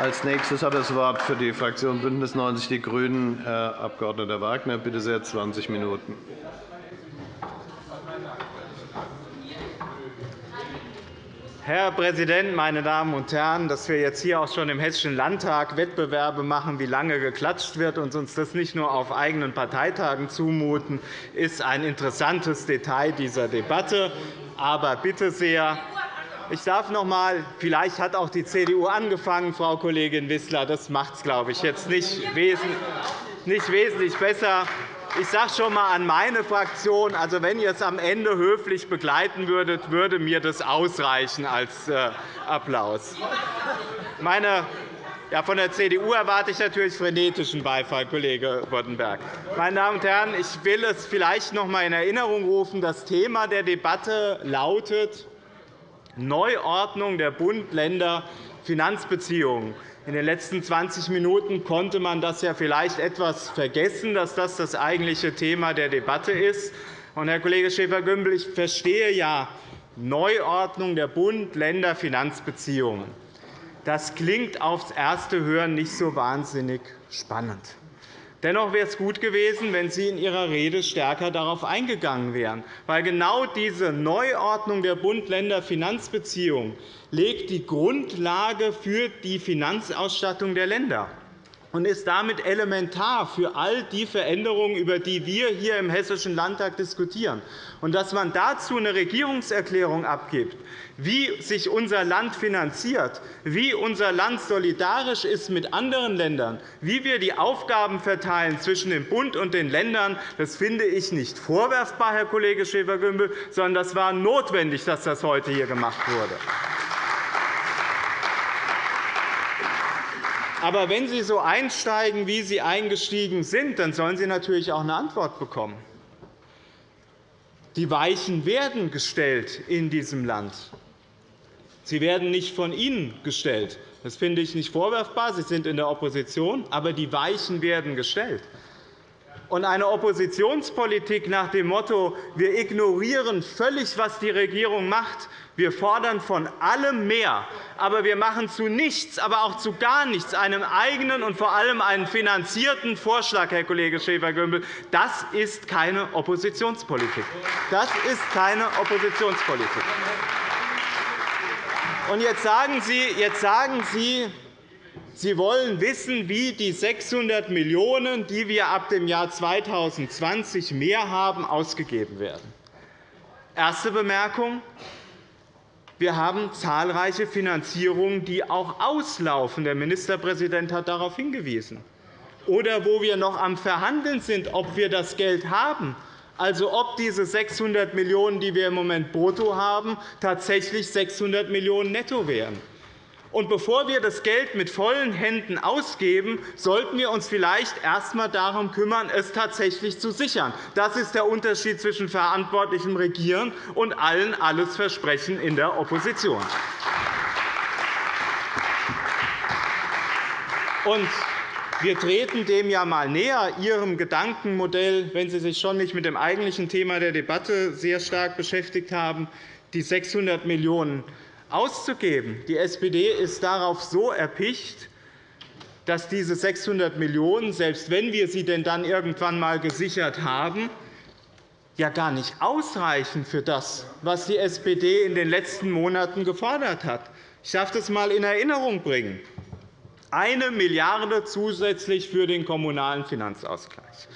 Als nächstes hat das Wort für die Fraktion BÜNDNIS 90 die GRÜNEN Herr Abg. Wagner. Bitte sehr, 20 Minuten. Herr Präsident, meine Damen und Herren! Dass wir jetzt hier auch schon im Hessischen Landtag Wettbewerbe machen, wie lange geklatscht wird, und uns das nicht nur auf eigenen Parteitagen zumuten, ist ein interessantes Detail dieser Debatte. Aber bitte sehr, ich darf noch einmal, vielleicht hat auch die CDU angefangen, Frau Kollegin Wissler. Das macht es, glaube ich, jetzt nicht wesentlich besser. Ich sage schon einmal an meine Fraktion, also wenn ihr es am Ende höflich begleiten würdet, würde mir das ausreichen als äh, Applaus. Meine ja, von der CDU erwarte ich natürlich frenetischen Beifall, Kollege Boddenberg. Meine Damen und Herren, ich will es vielleicht noch einmal in Erinnerung rufen. Das Thema der Debatte lautet Neuordnung der Bund-Länder-Finanzbeziehungen. In den letzten 20 Minuten konnte man das ja vielleicht etwas vergessen, dass das das eigentliche Thema der Debatte ist. Herr Kollege Schäfer-Gümbel, ich verstehe ja Neuordnung der Bund-Länder-Finanzbeziehungen. Das klingt aufs erste Hören nicht so wahnsinnig spannend. Dennoch wäre es gut gewesen, wenn Sie in Ihrer Rede stärker darauf eingegangen wären. Weil genau diese Neuordnung der Bund-Länder-Finanzbeziehungen legt die Grundlage für die Finanzausstattung der Länder und ist damit elementar für all die Veränderungen, über die wir hier im Hessischen Landtag diskutieren. Und dass man dazu eine Regierungserklärung abgibt, wie sich unser Land finanziert, wie unser Land solidarisch ist mit anderen Ländern, wie wir die Aufgaben verteilen zwischen dem Bund und den Ländern, das finde ich nicht vorwerfbar, Herr Kollege Schäfer-Gümbel, sondern das war notwendig, dass das heute hier gemacht wurde. Aber wenn Sie so einsteigen, wie Sie eingestiegen sind, dann sollen Sie natürlich auch eine Antwort bekommen. Die Weichen werden gestellt in diesem Land. Sie werden nicht von Ihnen gestellt. Das finde ich nicht vorwerfbar. Sie sind in der Opposition, aber die Weichen werden gestellt. Und eine Oppositionspolitik nach dem Motto, wir ignorieren völlig, was die Regierung macht, wir fordern von allem mehr, aber wir machen zu nichts, aber auch zu gar nichts einen eigenen und vor allem einen finanzierten Vorschlag, Herr Kollege Schäfer-Gümbel, das ist keine Oppositionspolitik. Das ist keine Oppositionspolitik. Und jetzt sagen Sie, jetzt sagen Sie Sie wollen wissen, wie die 600 Millionen €, die wir ab dem Jahr 2020 mehr haben, ausgegeben werden. Erste Bemerkung. Wir haben zahlreiche Finanzierungen, die auch auslaufen. Der Ministerpräsident hat darauf hingewiesen. Oder wo wir noch am Verhandeln sind, ob wir das Geld haben, also ob diese 600 Millionen €, die wir im Moment brutto haben, tatsächlich 600 Millionen € netto wären. Und bevor wir das Geld mit vollen Händen ausgeben, sollten wir uns vielleicht erst einmal darum kümmern, es tatsächlich zu sichern. Das ist der Unterschied zwischen verantwortlichem Regieren und allen alles Versprechen in der Opposition. Und wir treten dem ja einmal näher, Ihrem Gedankenmodell, wenn Sie sich schon nicht mit dem eigentlichen Thema der Debatte sehr stark beschäftigt haben, die 600 Millionen € auszugeben. Die SPD ist darauf so erpicht, dass diese 600 Millionen €, selbst wenn wir sie denn dann irgendwann einmal gesichert haben, ja gar nicht ausreichen für das, was die SPD in den letzten Monaten gefordert hat. Ich darf das einmal in Erinnerung bringen. Eine Milliarde € zusätzlich für den Kommunalen Finanzausgleich,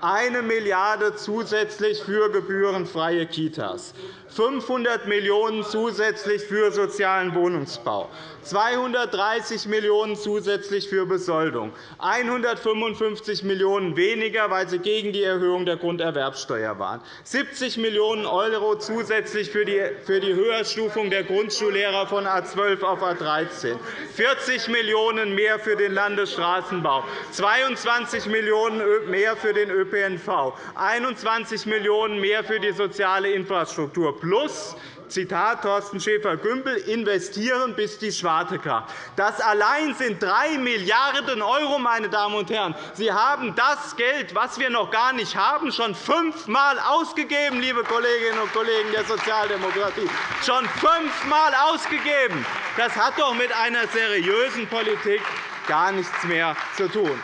eine Milliarde € zusätzlich für gebührenfreie Kitas, 500 Millionen € zusätzlich für sozialen Wohnungsbau, 230 Millionen € zusätzlich für Besoldung, 155 Millionen € weniger, weil Sie gegen die Erhöhung der Grunderwerbsteuer waren, 70 Millionen € zusätzlich für die Höherstufung der Grundschullehrer von A 12 auf A 13, 40 Millionen € mehr für den Landesstraßenbau, 22 Millionen € mehr für den ÖPNV, ÖPNV, 21 Millionen € mehr für die soziale Infrastruktur plus Zitat Thorsten Schäfer-Gümbel, investieren bis die Schwarte kracht. Das allein sind 3 Milliarden €, meine Damen und Herren. Sie haben das Geld, das wir noch gar nicht haben, schon fünfmal ausgegeben, liebe Kolleginnen und Kollegen der Sozialdemokratie. Schon fünfmal ausgegeben. Das hat doch mit einer seriösen Politik gar nichts mehr zu tun.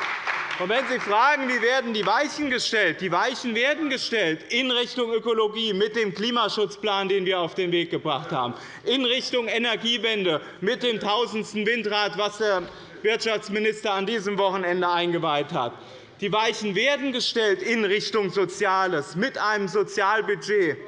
Und wenn Sie fragen, wie werden die Weichen gestellt, die Weichen werden gestellt in Richtung Ökologie mit dem Klimaschutzplan, den wir auf den Weg gebracht haben, in Richtung Energiewende mit dem tausendsten Windrad, das der Wirtschaftsminister an diesem Wochenende eingeweiht hat. Die Weichen werden gestellt in Richtung Soziales mit einem Sozialbudget,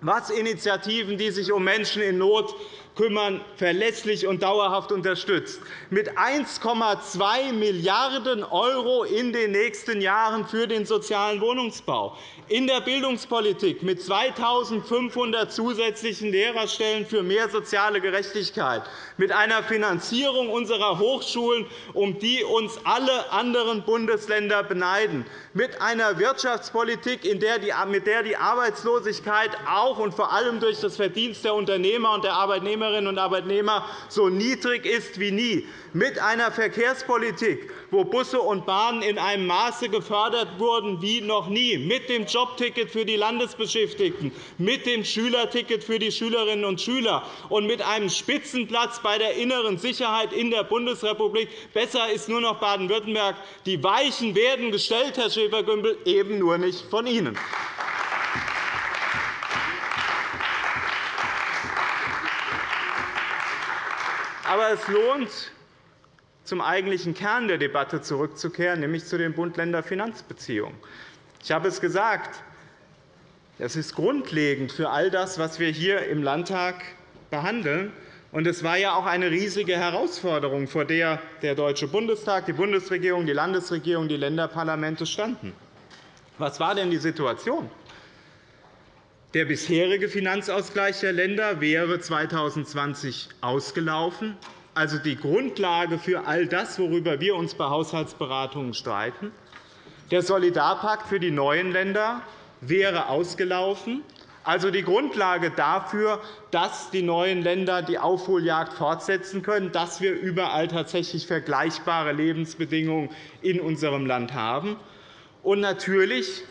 was Initiativen, die sich um Menschen in Not kümmern, verlässlich und dauerhaft unterstützt, mit 1,2 Milliarden € in den nächsten Jahren für den sozialen Wohnungsbau, in der Bildungspolitik mit 2.500 zusätzlichen Lehrerstellen für mehr soziale Gerechtigkeit, mit einer Finanzierung unserer Hochschulen, um die uns alle anderen Bundesländer beneiden, mit einer Wirtschaftspolitik, mit der die Arbeitslosigkeit auch und vor allem durch das Verdienst der Unternehmer und der Arbeitnehmerinnen und Arbeitnehmer so niedrig ist wie nie, mit einer Verkehrspolitik, wo Busse und Bahnen in einem Maße gefördert wurden wie noch nie, mit dem Jobticket für die Landesbeschäftigten, mit dem Schülerticket für die Schülerinnen und Schüler und mit einem Spitzenplatz bei der inneren Sicherheit in der Bundesrepublik. Besser ist nur noch Baden-Württemberg. Die Weichen werden gestellt, Herr Schäfer-Gümbel, eben nur nicht von Ihnen. Aber es lohnt, zum eigentlichen Kern der Debatte zurückzukehren, nämlich zu den Bund-Länder-Finanzbeziehungen. Ich habe es gesagt, das ist grundlegend für all das, was wir hier im Landtag behandeln. es war ja auch eine riesige Herausforderung, vor der der Deutsche Bundestag, die Bundesregierung, die Landesregierung, die Länderparlamente standen. Was war denn die Situation? Der bisherige Finanzausgleich der Länder wäre 2020 ausgelaufen also die Grundlage für all das, worüber wir uns bei Haushaltsberatungen streiten. Der Solidarpakt für die neuen Länder wäre ausgelaufen, also die Grundlage dafür, dass die neuen Länder die Aufholjagd fortsetzen können, dass wir überall tatsächlich vergleichbare Lebensbedingungen in unserem Land haben. Und natürlich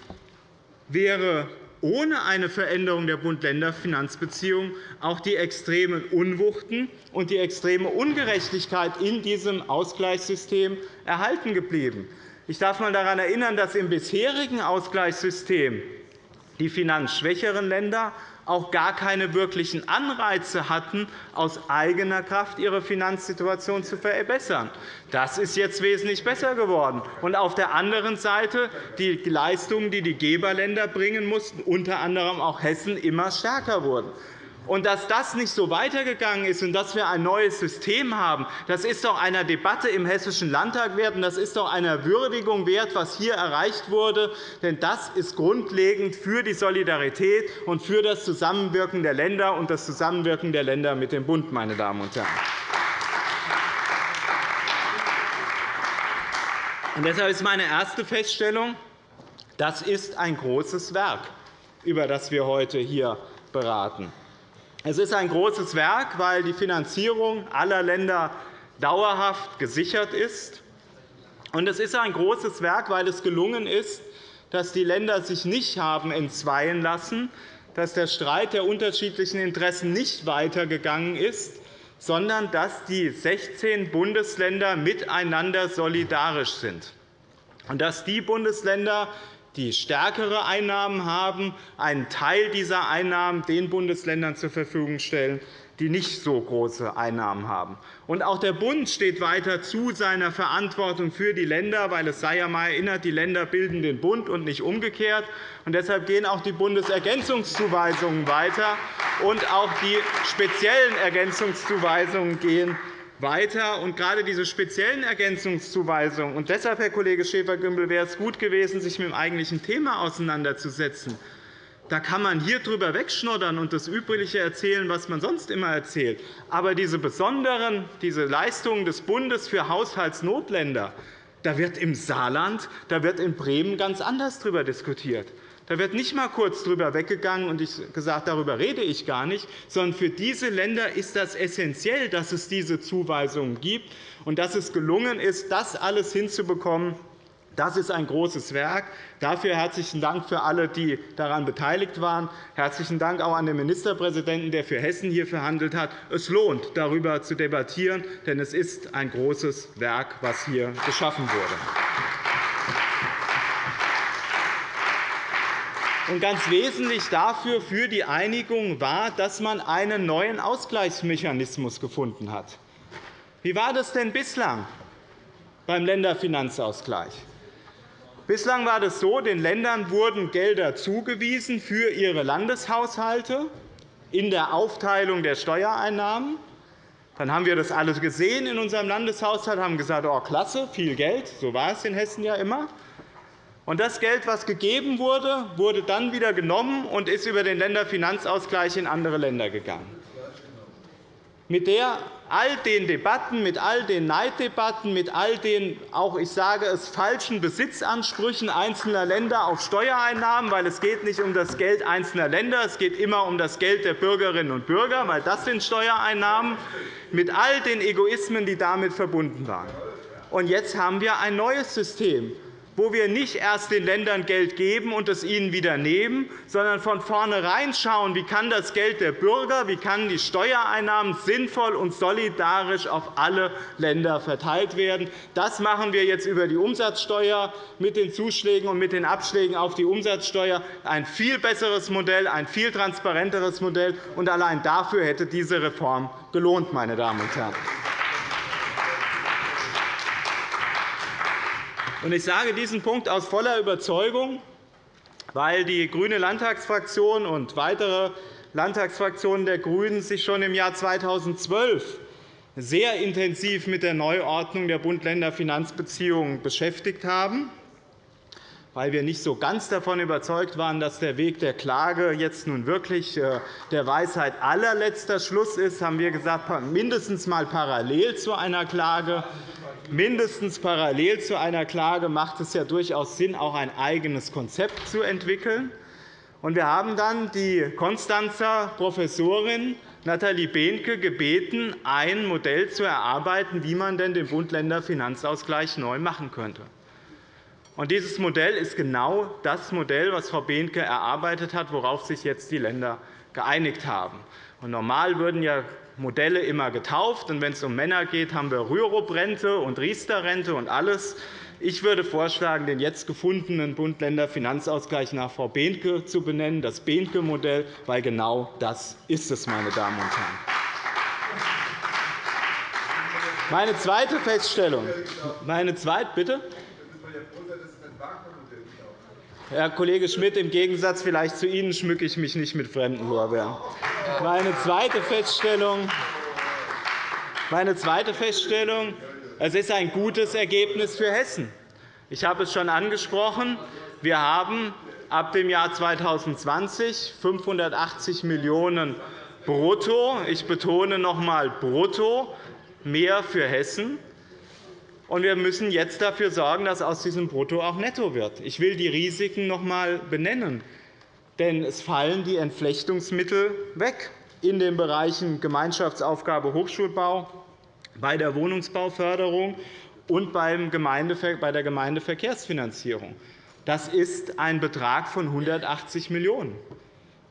wäre ohne eine Veränderung der Bund-Länder-Finanzbeziehungen auch die extremen Unwuchten und die extreme Ungerechtigkeit in diesem Ausgleichssystem erhalten geblieben. Ich darf einmal daran erinnern, dass im bisherigen Ausgleichssystem die finanzschwächeren Länder auch gar keine wirklichen Anreize hatten, aus eigener Kraft ihre Finanzsituation zu verbessern. Das ist jetzt wesentlich besser geworden. Und auf der anderen Seite die Leistungen, die die Geberländer bringen mussten, unter anderem auch Hessen, immer stärker wurden. Und dass das nicht so weitergegangen ist und dass wir ein neues System haben, das ist doch einer Debatte im Hessischen Landtag wert, und das ist doch einer Würdigung wert, was hier erreicht wurde. Denn das ist grundlegend für die Solidarität und für das Zusammenwirken der Länder und das Zusammenwirken der Länder mit dem Bund. Meine Damen und Herren. Und deshalb ist meine erste Feststellung, das ist ein großes Werk, über das wir heute hier beraten. Es ist ein großes Werk, weil die Finanzierung aller Länder dauerhaft gesichert ist. Und es ist ein großes Werk, weil es gelungen ist, dass die Länder sich nicht haben entzweien lassen, dass der Streit der unterschiedlichen Interessen nicht weitergegangen ist, sondern dass die 16 Bundesländer miteinander solidarisch sind und dass die Bundesländer, die stärkere Einnahmen haben, einen Teil dieser Einnahmen den Bundesländern zur Verfügung stellen, die nicht so große Einnahmen haben. Und auch der Bund steht weiter zu seiner Verantwortung für die Länder, weil es sei ja einmal erinnert, die Länder bilden den Bund und nicht umgekehrt. Und deshalb gehen auch die Bundesergänzungszuweisungen weiter, und auch die speziellen Ergänzungszuweisungen gehen weiter. Und gerade diese speziellen Ergänzungszuweisungen, und deshalb, Herr Kollege Schäfer-Gümbel, wäre es gut gewesen, sich mit dem eigentlichen Thema auseinanderzusetzen. Da kann man hier drüber wegschnoddern und das Übrige erzählen, was man sonst immer erzählt. Aber diese besonderen diese Leistungen des Bundes für Haushaltsnotländer, Da wird im Saarland, da wird in Bremen ganz anders darüber diskutiert. Da wird nicht einmal kurz darüber weggegangen und gesagt, darüber rede ich gar nicht, sondern für diese Länder ist das essentiell, dass es diese Zuweisungen gibt und dass es gelungen ist, das alles hinzubekommen, das ist ein großes Werk. Dafür herzlichen Dank für alle, die daran beteiligt waren. Herzlichen Dank auch an den Ministerpräsidenten, der für Hessen hier verhandelt hat. Es lohnt, darüber zu debattieren, denn es ist ein großes Werk, das hier geschaffen wurde. Und ganz wesentlich dafür für die Einigung war, dass man einen neuen Ausgleichsmechanismus gefunden hat. Wie war das denn bislang beim Länderfinanzausgleich? Bislang war es so, den Ländern wurden Gelder zugewiesen für ihre Landeshaushalte in der Aufteilung der Steuereinnahmen. Dann haben wir das alles gesehen in unserem Landeshaushalt, haben gesagt, oh, klasse, viel Geld. So war es in Hessen ja immer. Das Geld, das gegeben wurde, wurde dann wieder genommen und ist über den Länderfinanzausgleich in andere Länder gegangen mit der all den Debatten, mit all den Neiddebatten, mit all den auch ich sage es falschen Besitzansprüchen einzelner Länder auf Steuereinnahmen, weil es geht nicht um das Geld einzelner Länder, es geht immer um das Geld der Bürgerinnen und Bürger, weil das sind Steuereinnahmen, mit all den Egoismen, die damit verbunden waren. Und jetzt haben wir ein neues System, wo wir nicht erst den Ländern Geld geben und es ihnen wieder nehmen, sondern von vornherein schauen, wie kann das Geld der Bürger, wie kann die Steuereinnahmen sinnvoll und solidarisch auf alle Länder verteilt werden. Das machen wir jetzt über die Umsatzsteuer mit den Zuschlägen und mit den Abschlägen auf die Umsatzsteuer. Ein viel besseres Modell, ein viel transparenteres Modell. Und allein dafür hätte diese Reform gelohnt, meine Damen und Herren. Ich sage diesen Punkt aus voller Überzeugung, weil die grüne Landtagsfraktion und weitere Landtagsfraktionen der GRÜNEN sich schon im Jahr 2012 sehr intensiv mit der Neuordnung der Bund-Länder-Finanzbeziehungen beschäftigt haben weil wir nicht so ganz davon überzeugt waren, dass der Weg der Klage jetzt nun wirklich äh, der Weisheit allerletzter Schluss ist, haben wir gesagt, mindestens mal parallel zu einer Klage mindestens parallel zu einer Klage macht es ja durchaus Sinn, auch ein eigenes Konzept zu entwickeln. Wir haben dann die Konstanzer Professorin Nathalie Behnke gebeten, ein Modell zu erarbeiten, wie man denn den Bund-Länder-Finanzausgleich neu machen könnte. Dieses Modell ist genau das Modell, das Frau Behnke erarbeitet hat, worauf sich jetzt die Länder geeinigt haben. Normal würden ja Modelle immer getauft. Wenn es um Männer geht, haben wir Rürup-Rente und Riester-Rente und alles. Ich würde vorschlagen, den jetzt gefundenen Bund-Länder-Finanzausgleich nach Frau Behnke zu benennen, das Behnke-Modell, weil genau das ist es, meine Damen und Herren. Meine zweite Feststellung, meine zweite, bitte? Herr Kollege Schmidt, im Gegensatz vielleicht zu Ihnen schmücke ich mich nicht mit fremden Lorbeeren. Meine zweite Feststellung, meine zweite Feststellung es ist ein gutes Ergebnis für Hessen. Ich habe es schon angesprochen. Wir haben ab dem Jahr 2020 580 Millionen € brutto, ich betone noch einmal brutto, mehr für Hessen. Wir müssen jetzt dafür sorgen, dass aus diesem Brutto auch netto wird. Ich will die Risiken noch einmal benennen. Denn es fallen die Entflechtungsmittel weg in den Bereichen Gemeinschaftsaufgabe Hochschulbau, bei der Wohnungsbauförderung und bei der Gemeindeverkehrsfinanzierung. Das ist ein Betrag von 180 Millionen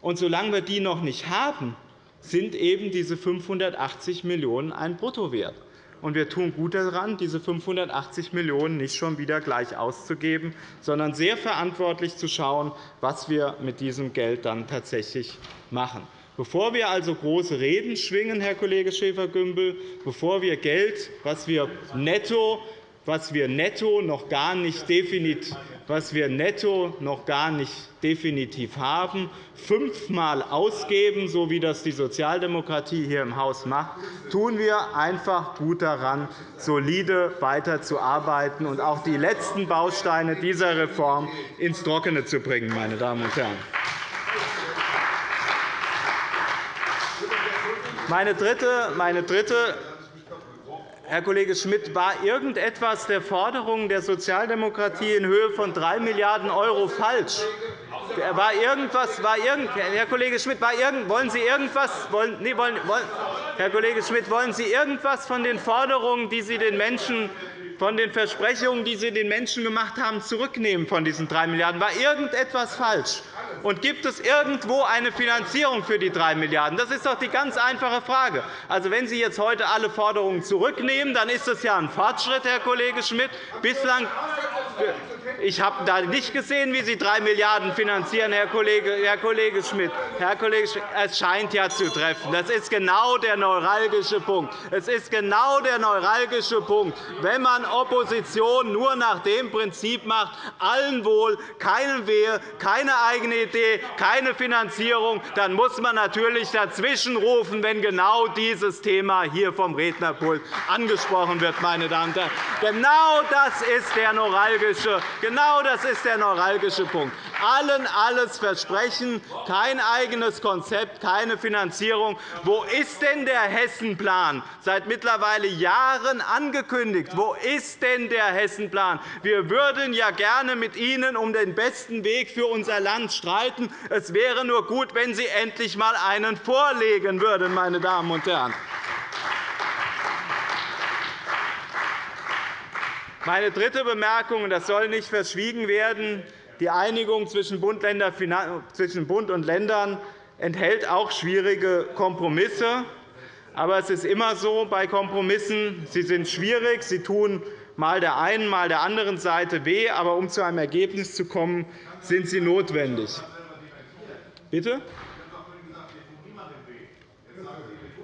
€. solange wir die noch nicht haben, sind eben diese 580 Millionen € ein Bruttowert und wir tun gut daran, diese 580 Millionen € nicht schon wieder gleich auszugeben, sondern sehr verantwortlich zu schauen, was wir mit diesem Geld dann tatsächlich machen. Bevor wir also große Reden schwingen, Herr Kollege Schäfer-Gümbel, bevor wir Geld, was wir netto was wir netto noch gar nicht definitiv, was wir netto noch gar nicht definitiv haben, fünfmal ausgeben, so wie das die Sozialdemokratie hier im Haus macht, tun wir einfach gut daran, solide weiterzuarbeiten und auch die letzten Bausteine dieser Reform ins Trockene zu bringen. Meine Damen und Herren. Meine dritte, meine dritte Herr Kollege Schmidt, war irgendetwas der Forderungen der Sozialdemokratie in Höhe von 3 Milliarden € falsch? War irgendwas, war irgend, Herr Kollege Schmidt, war irgend, wollen Sie irgendwas, wollen, nee, wollen, wollen, Herr Kollege Schmidt, wollen Sie irgendwas von den Forderungen, die Sie den Menschen von den Versprechungen, die Sie den Menschen gemacht haben, zurücknehmen von diesen 3 Milliarden €? War irgendetwas falsch? Und gibt es irgendwo eine Finanzierung für die 3 Milliarden €? Das ist doch die ganz einfache Frage. Also, wenn Sie jetzt heute alle Forderungen zurücknehmen, dann ist das ja ein Fortschritt, Herr Kollege Schmidt. Bislang ich habe da nicht gesehen, wie Sie 3 Milliarden € finanzieren, Herr Kollege, Herr Kollege Schmidt. Herr Kollege Schmidt, es scheint ja zu treffen. Das ist genau der neuralgische Punkt. Es ist genau der neuralgische Punkt. Wenn man Opposition nur nach dem Prinzip macht, allen wohl, keinem Wehe, keine eigene Idee, keine Finanzierung, dann muss man natürlich dazwischenrufen, wenn genau dieses Thema hier vom Rednerpult angesprochen wird. Meine Damen und Herren. Genau das ist der neuralgische Genau das ist der neuralgische Punkt. Allen alles versprechen, kein eigenes Konzept, keine Finanzierung. Wo ist denn der Hessenplan? Seit mittlerweile Jahren angekündigt. Wo ist denn der Hessenplan? Wir würden ja gerne mit Ihnen um den besten Weg für unser Land streiten. Es wäre nur gut, wenn Sie endlich einmal einen vorlegen würden, meine Damen und Herren. Meine dritte Bemerkung, das soll nicht verschwiegen werden, die Einigung zwischen Bund und Ländern enthält auch schwierige Kompromisse. Aber es ist immer so bei Kompromissen, sie sind schwierig, sie tun mal der einen, mal der anderen Seite weh, aber um zu einem Ergebnis zu kommen, sind sie notwendig. Bitte?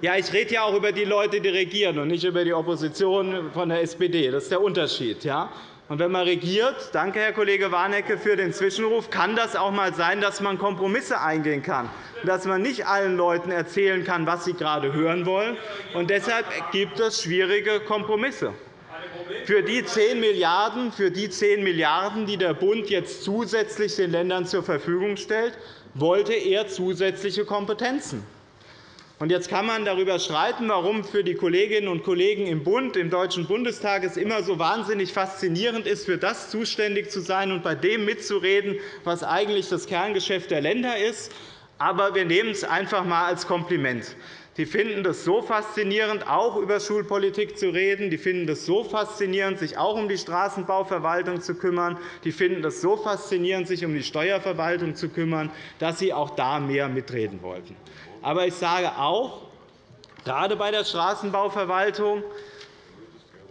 Ja, ich rede ja auch über die Leute, die regieren, und nicht über die Opposition von der SPD. Das ist der Unterschied. Ja? Und wenn man regiert, danke, Herr Kollege Warnecke, für den Zwischenruf, kann das auch einmal sein, dass man Kompromisse eingehen kann, dass man nicht allen Leuten erzählen kann, was sie gerade hören wollen. Und deshalb gibt es schwierige Kompromisse. Für die 10 Milliarden €, für die 10 Milliarden €, die der Bund jetzt zusätzlich den Ländern zur Verfügung stellt, wollte er zusätzliche Kompetenzen. Jetzt kann man darüber streiten, warum für die Kolleginnen und Kollegen im Bund, im Deutschen Bundestag es immer so wahnsinnig faszinierend ist, für das zuständig zu sein und bei dem mitzureden, was eigentlich das Kerngeschäft der Länder ist. Aber wir nehmen es einfach einmal als Kompliment. Die finden es so faszinierend, auch über Schulpolitik zu reden. Die finden es so faszinierend, sich auch um die Straßenbauverwaltung zu kümmern. Die finden es so faszinierend, sich um die Steuerverwaltung zu kümmern, dass sie auch da mehr mitreden wollten. Aber ich sage auch, gerade bei der Straßenbauverwaltung,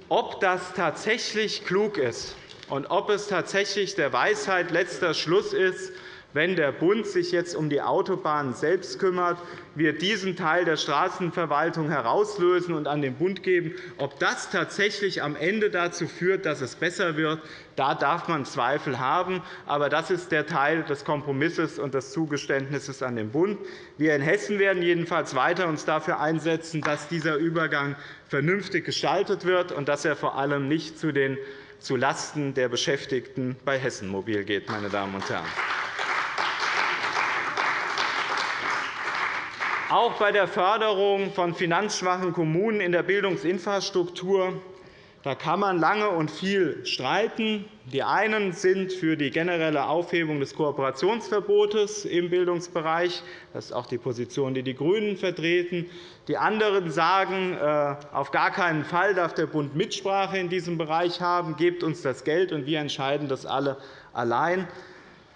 ob das tatsächlich klug ist und ob es tatsächlich der Weisheit letzter Schluss ist, wenn der Bund sich jetzt um die Autobahnen selbst kümmert, wir diesen Teil der Straßenverwaltung herauslösen und an den Bund geben. Ob das tatsächlich am Ende dazu führt, dass es besser wird, da darf man Zweifel haben. Aber das ist der Teil des Kompromisses und des Zugeständnisses an den Bund. Wir in Hessen werden jedenfalls weiter uns dafür einsetzen, dass dieser Übergang vernünftig gestaltet wird und dass er vor allem nicht zu den zulasten der Beschäftigten bei Hessen Mobil geht. Meine Damen und Herren. Auch bei der Förderung von finanzschwachen Kommunen in der Bildungsinfrastruktur da kann man lange und viel streiten. Die einen sind für die generelle Aufhebung des Kooperationsverbotes im Bildungsbereich. Das ist auch die Position, die die GRÜNEN vertreten. Die anderen sagen, äh, auf gar keinen Fall darf der Bund Mitsprache in diesem Bereich haben. Gebt uns das Geld, und wir entscheiden das alle allein.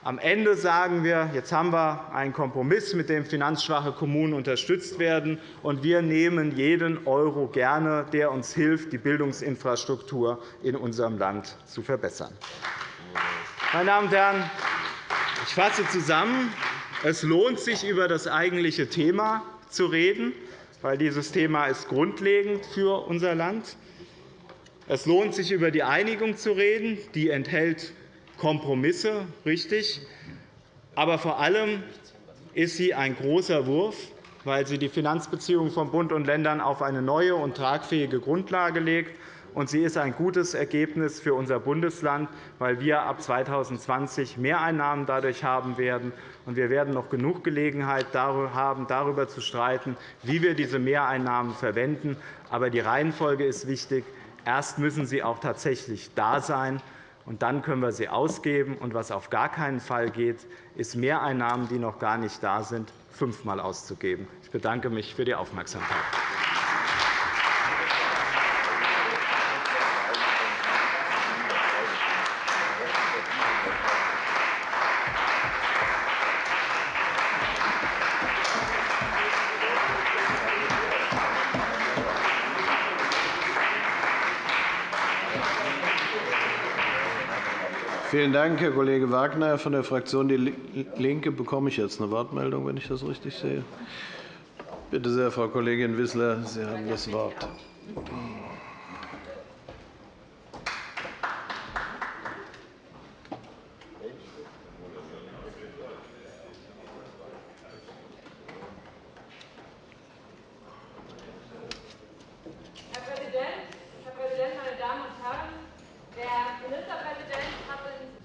Am Ende sagen wir, jetzt haben wir einen Kompromiss, mit dem finanzschwache Kommunen unterstützt werden, und wir nehmen jeden Euro gerne, der uns hilft, die Bildungsinfrastruktur in unserem Land zu verbessern. Meine Damen und Herren, ich fasse zusammen. Es lohnt sich, über das eigentliche Thema zu reden, weil dieses Thema ist grundlegend für unser Land. Es lohnt sich, über die Einigung zu reden. Die enthält Kompromisse, richtig. Aber vor allem ist sie ein großer Wurf, weil sie die Finanzbeziehungen von Bund und Ländern auf eine neue und tragfähige Grundlage legt und sie ist ein gutes Ergebnis für unser Bundesland, weil wir ab 2020 Mehreinnahmen dadurch haben werden. wir werden noch genug Gelegenheit haben, darüber zu streiten, wie wir diese Mehreinnahmen verwenden. Aber die Reihenfolge ist wichtig. Erst müssen sie auch tatsächlich da sein, und dann können wir sie ausgeben. Und was auf gar keinen Fall geht, ist Mehreinnahmen, die noch gar nicht da sind, fünfmal auszugeben. Ich bedanke mich für die Aufmerksamkeit. Vielen Dank, Herr Kollege Wagner. Von der Fraktion DIE LINKE bekomme ich jetzt eine Wortmeldung, wenn ich das richtig sehe. Bitte sehr, Frau Kollegin Wissler, Sie haben das Wort.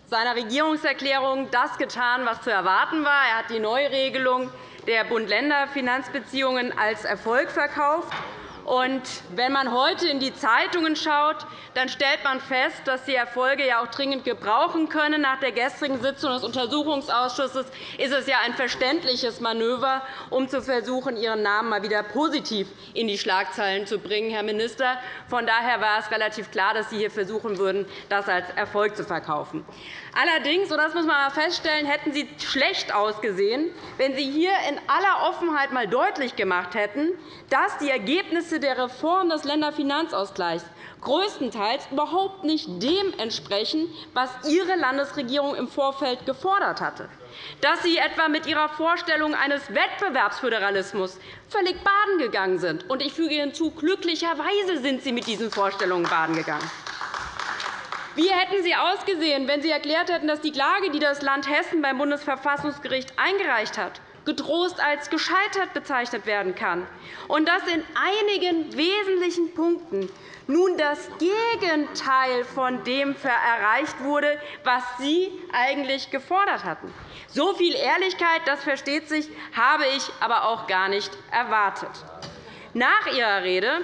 Seiner Regierungserklärung das getan, was zu erwarten war. Er hat die Neuregelung der Bund-Länder-Finanzbeziehungen als Erfolg verkauft. Und wenn man heute in die Zeitungen schaut, dann stellt man fest, dass die Erfolge ja auch dringend gebrauchen können. Nach der gestrigen Sitzung des Untersuchungsausschusses ist es ja ein verständliches Manöver, um zu versuchen, Ihren Namen mal wieder positiv in die Schlagzeilen zu bringen, Herr Minister. Von daher war es relativ klar, dass Sie hier versuchen würden, das als Erfolg zu verkaufen. Allerdings, und das muss man feststellen, hätten Sie schlecht ausgesehen, wenn Sie hier in aller Offenheit einmal deutlich gemacht hätten, dass die Ergebnisse der Reform des Länderfinanzausgleichs größtenteils überhaupt nicht dem entsprechen, was Ihre Landesregierung im Vorfeld gefordert hatte, dass Sie etwa mit Ihrer Vorstellung eines Wettbewerbsföderalismus völlig baden gegangen sind. Und ich füge hinzu, glücklicherweise sind Sie mit diesen Vorstellungen baden gegangen. Wie hätten Sie ausgesehen, wenn Sie erklärt hätten, dass die Klage, die das Land Hessen beim Bundesverfassungsgericht eingereicht hat, getrost als gescheitert bezeichnet werden kann, und dass in einigen wesentlichen Punkten nun das Gegenteil von dem erreicht wurde, was Sie eigentlich gefordert hatten. So viel Ehrlichkeit, das versteht sich, habe ich aber auch gar nicht erwartet. Nach Ihrer Rede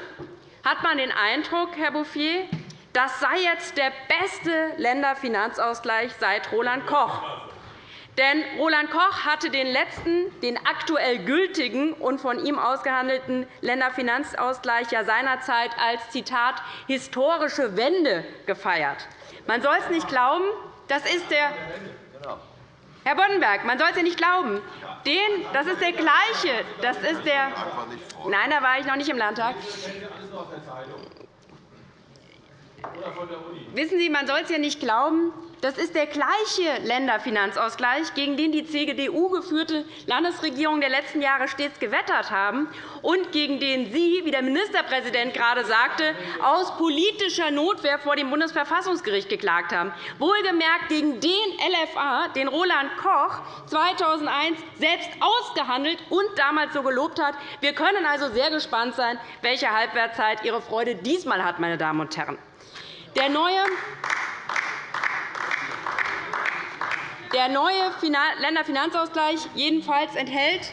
hat man den Eindruck, Herr Bouffier, das sei jetzt der beste Länderfinanzausgleich seit Roland Koch. Denn Roland Koch hatte den letzten, den aktuell gültigen und von ihm ausgehandelten Länderfinanzausgleich ja seinerzeit als Zitat historische Wende gefeiert. Man soll es nicht glauben, das ist der Herr Boddenberg, man soll es ja nicht glauben. Den, das ist der gleiche. Das ist der Nein, da war ich noch nicht im Landtag. Wissen Sie, man soll es ja nicht glauben, das ist der gleiche Länderfinanzausgleich, gegen den die CDU-geführte Landesregierung der letzten Jahre stets gewettert haben und gegen den Sie, wie der Ministerpräsident gerade sagte, aus politischer Notwehr vor dem Bundesverfassungsgericht geklagt haben. Wohlgemerkt gegen den LFA, den Roland Koch 2001 selbst ausgehandelt und damals so gelobt hat. Wir können also sehr gespannt sein, welche Halbwertszeit Ihre Freude diesmal hat, meine Damen und Herren. Der neue der neue Länderfinanzausgleich jedenfalls enthält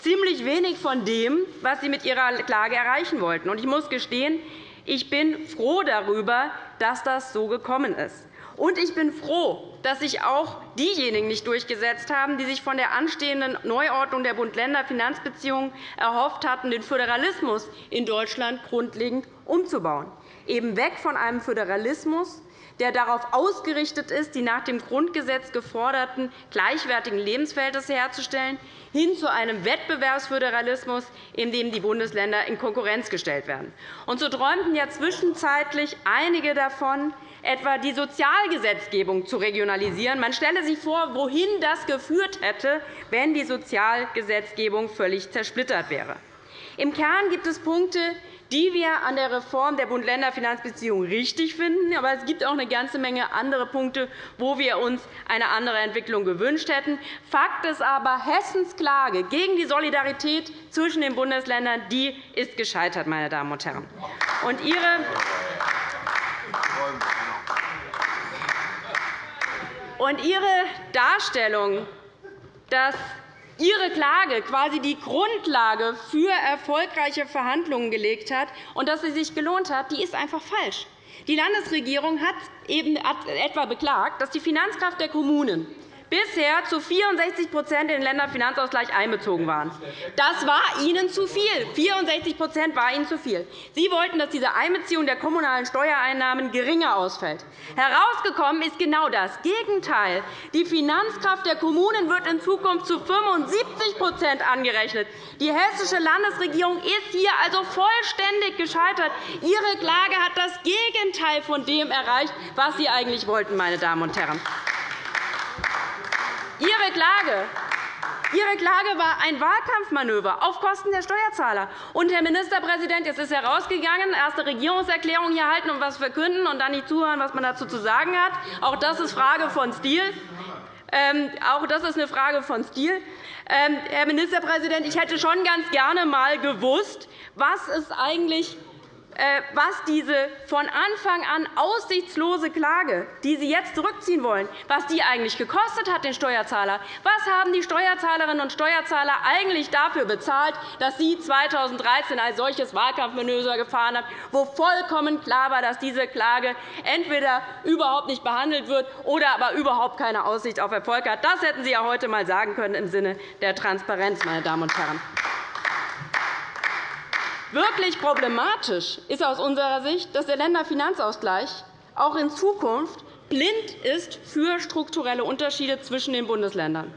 ziemlich wenig von dem, was Sie mit Ihrer Klage erreichen wollten. Ich muss gestehen, ich bin froh darüber, dass das so gekommen ist. Und ich bin froh, dass sich auch diejenigen nicht durchgesetzt haben, die sich von der anstehenden Neuordnung der Bund-Länder-Finanzbeziehungen erhofft hatten, den Föderalismus in Deutschland grundlegend umzubauen eben weg von einem Föderalismus, der darauf ausgerichtet ist, die nach dem Grundgesetz geforderten gleichwertigen Lebensverhältnisse herzustellen, hin zu einem Wettbewerbsföderalismus, in dem die Bundesländer in Konkurrenz gestellt werden. Und so träumten ja zwischenzeitlich einige davon, etwa die Sozialgesetzgebung zu regionalisieren. Man stelle sich vor, wohin das geführt hätte, wenn die Sozialgesetzgebung völlig zersplittert wäre. Im Kern gibt es Punkte, die wir an der Reform der Bund-Länder-Finanzbeziehungen richtig finden. Aber es gibt auch eine ganze Menge andere Punkte, wo wir uns eine andere Entwicklung gewünscht hätten. Fakt ist aber, Hessens Klage gegen die Solidarität zwischen den Bundesländern die ist gescheitert, meine Damen und Herren. Und ihre und Ihre Darstellung, dass Ihre Klage quasi die Grundlage für erfolgreiche Verhandlungen gelegt hat und dass sie sich gelohnt hat, die ist einfach falsch. Die Landesregierung hat eben etwa beklagt, dass die Finanzkraft der Kommunen bisher zu 64% in den Länderfinanzausgleich einbezogen waren. Das war Ihnen zu viel. 64% war Ihnen zu viel. Sie wollten, dass diese Einbeziehung der kommunalen Steuereinnahmen geringer ausfällt. Herausgekommen ist genau das Gegenteil. Die Finanzkraft der Kommunen wird in Zukunft zu 75% angerechnet. Die hessische Landesregierung ist hier also vollständig gescheitert. Ihre Klage hat das Gegenteil von dem erreicht, was Sie eigentlich wollten, meine Damen und Herren. Ihre Klage Ihre Klage war ein Wahlkampfmanöver auf Kosten der Steuerzahler. Und, Herr Ministerpräsident, jetzt ist herausgegangen, erste Regierungserklärung hier halten und etwas verkünden und dann nicht zuhören, was man dazu zu sagen hat. Auch das ist Frage von Stil. Ähm, auch das ist eine Frage von Stil. Ähm, Herr Ministerpräsident, ich hätte schon ganz gerne einmal gewusst, was es eigentlich was diese von Anfang an aussichtslose Klage, die Sie jetzt zurückziehen wollen, was die eigentlich gekostet hat, den Steuerzahler. Was haben die Steuerzahlerinnen und Steuerzahler eigentlich dafür bezahlt, dass Sie 2013 ein solches Wahlkampfmanöver gefahren haben, wo vollkommen klar war, dass diese Klage entweder überhaupt nicht behandelt wird oder aber überhaupt keine Aussicht auf Erfolg hat? Das hätten Sie ja heute einmal sagen können im Sinne der Transparenz, meine Damen und Herren. Wirklich problematisch ist aus unserer Sicht, dass der Länderfinanzausgleich auch in Zukunft blind ist für strukturelle Unterschiede zwischen den Bundesländern.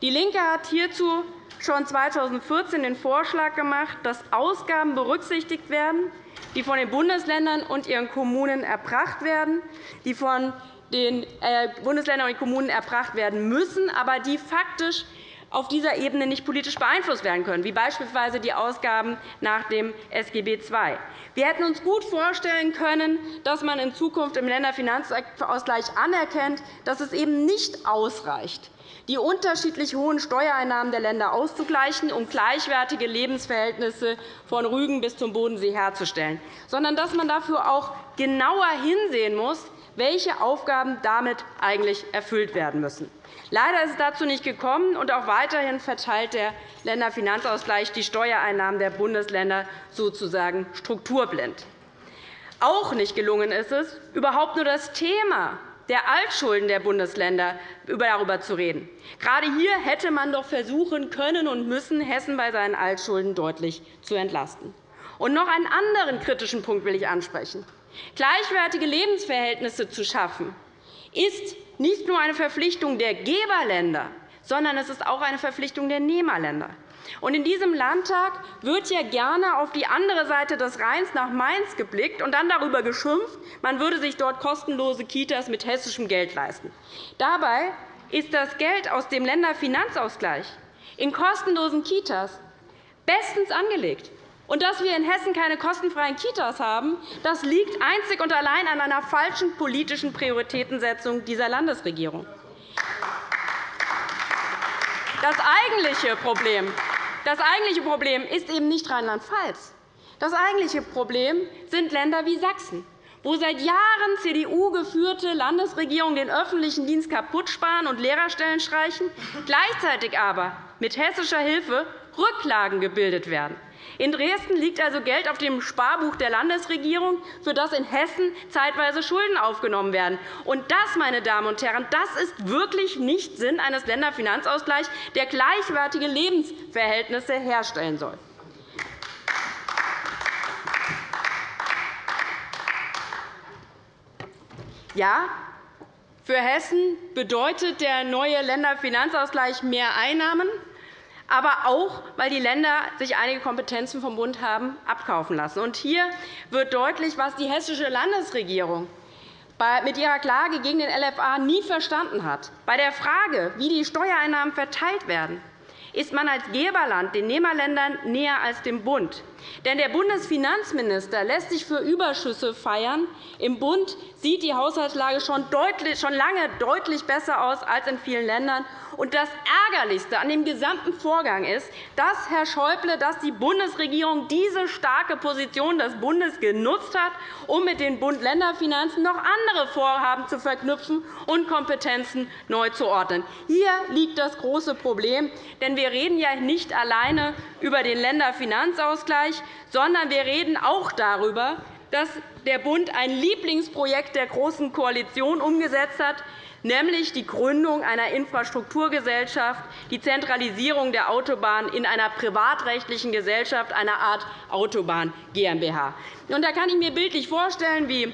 DIE LINKE hat hierzu schon 2014 den Vorschlag gemacht, dass Ausgaben berücksichtigt werden, die von den Bundesländern und ihren Kommunen erbracht werden, die von den äh, Bundesländern und Kommunen erbracht werden müssen, aber die faktisch auf dieser Ebene nicht politisch beeinflusst werden können, wie beispielsweise die Ausgaben nach dem SGB II. Wir hätten uns gut vorstellen können, dass man in Zukunft im Länderfinanzausgleich anerkennt, dass es eben nicht ausreicht, die unterschiedlich hohen Steuereinnahmen der Länder auszugleichen, um gleichwertige Lebensverhältnisse von Rügen bis zum Bodensee herzustellen, sondern dass man dafür auch genauer hinsehen muss, welche Aufgaben damit eigentlich erfüllt werden müssen. Leider ist es dazu nicht gekommen, und auch weiterhin verteilt der Länderfinanzausgleich die Steuereinnahmen der Bundesländer sozusagen strukturblind. Auch nicht gelungen ist es, überhaupt nur das Thema der Altschulden der Bundesländer darüber zu reden. Gerade hier hätte man doch versuchen können und müssen, Hessen bei seinen Altschulden deutlich zu entlasten. Und noch einen anderen kritischen Punkt will ich ansprechen. Gleichwertige Lebensverhältnisse zu schaffen, ist nicht nur eine Verpflichtung der Geberländer, sondern es ist auch eine Verpflichtung der Nehmerländer. In diesem Landtag wird ja gerne auf die andere Seite des Rheins nach Mainz geblickt und dann darüber geschimpft, man würde sich dort kostenlose Kitas mit hessischem Geld leisten. Dabei ist das Geld aus dem Länderfinanzausgleich in kostenlosen Kitas bestens angelegt. Und dass wir in Hessen keine kostenfreien Kitas haben, das liegt einzig und allein an einer falschen politischen Prioritätensetzung dieser Landesregierung. Das eigentliche Problem, das eigentliche Problem ist eben nicht Rheinland-Pfalz. Das eigentliche Problem sind Länder wie Sachsen, wo seit Jahren CDU-geführte Landesregierungen den öffentlichen Dienst kaputt sparen und Lehrerstellen streichen, gleichzeitig aber mit hessischer Hilfe Rücklagen gebildet werden. In Dresden liegt also Geld auf dem Sparbuch der Landesregierung, für das in Hessen zeitweise Schulden aufgenommen werden. Und das, meine Damen und Herren, das ist wirklich nicht Sinn eines Länderfinanzausgleichs, der gleichwertige Lebensverhältnisse herstellen soll. Ja, für Hessen bedeutet der neue Länderfinanzausgleich mehr Einnahmen aber auch, weil die Länder sich einige Kompetenzen vom Bund haben abkaufen lassen. Und hier wird deutlich, was die hessische Landesregierung mit ihrer Klage gegen den LFA nie verstanden hat. Bei der Frage, wie die Steuereinnahmen verteilt werden, ist man als Geberland den Nehmerländern näher als dem Bund. Denn der Bundesfinanzminister lässt sich für Überschüsse feiern. Im Bund sieht die Haushaltslage schon, deutlich, schon lange deutlich besser aus als in vielen Ländern. Und das Ärgerlichste an dem gesamten Vorgang ist, dass Herr Schäuble, dass die Bundesregierung diese starke Position des Bundes genutzt hat, um mit den Bund-Länder-Finanzen noch andere Vorhaben zu verknüpfen und Kompetenzen neu zu ordnen. Hier liegt das große Problem. Denn wir reden ja nicht alleine über den Länderfinanzausgleich, sondern wir reden auch darüber, dass der Bund ein Lieblingsprojekt der Großen Koalition umgesetzt hat, nämlich die Gründung einer Infrastrukturgesellschaft, die Zentralisierung der Autobahn in einer privatrechtlichen Gesellschaft, einer Art Autobahn GmbH. Da kann ich mir bildlich vorstellen, wie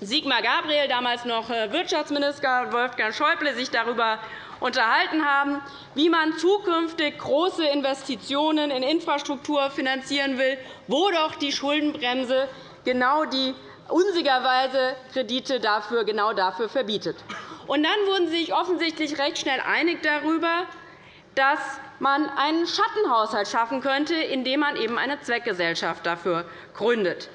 Sigmar Gabriel, damals noch äh, Wirtschaftsminister, Wolfgang Schäuble sich darüber unterhalten haben, wie man zukünftig große Investitionen in Infrastruktur finanzieren will, wo doch die Schuldenbremse genau die unsinnigerweise Kredite dafür, genau dafür verbietet. Und dann wurden Sie sich offensichtlich recht schnell einig darüber, dass man einen Schattenhaushalt schaffen könnte, indem man eben eine Zweckgesellschaft dafür gründet.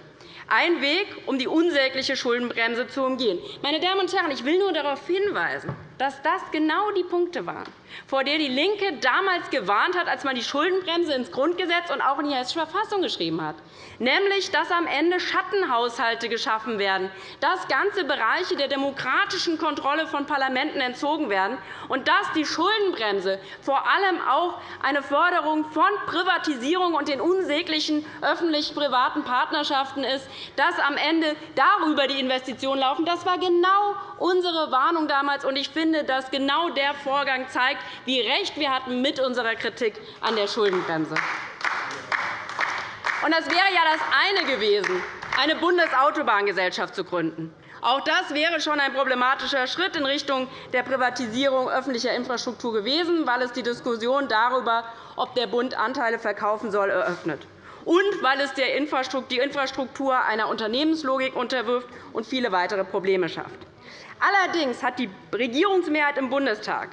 Ein Weg, um die unsägliche Schuldenbremse zu umgehen. Meine Damen und Herren, ich will nur darauf hinweisen, dass das genau die Punkte waren, vor der DIE LINKE damals gewarnt hat, als man die Schuldenbremse ins Grundgesetz und auch in die Hessische Verfassung geschrieben hat, nämlich dass am Ende Schattenhaushalte geschaffen werden, dass ganze Bereiche der demokratischen Kontrolle von Parlamenten entzogen werden und dass die Schuldenbremse vor allem auch eine Förderung von Privatisierung und den unsäglichen öffentlich-privaten Partnerschaften ist, dass am Ende darüber die Investitionen laufen. Das war genau unsere Warnung damals. Ich finde, finde, dass genau der Vorgang zeigt, wie recht wir hatten mit unserer Kritik an der Schuldenbremse. Und das wäre ja das eine gewesen, eine Bundesautobahngesellschaft zu gründen. Auch das wäre schon ein problematischer Schritt in Richtung der Privatisierung öffentlicher Infrastruktur gewesen, weil es die Diskussion darüber, ob der Bund Anteile verkaufen soll, eröffnet und weil es die Infrastruktur einer Unternehmenslogik unterwirft und viele weitere Probleme schafft. Allerdings hat die Regierungsmehrheit im Bundestag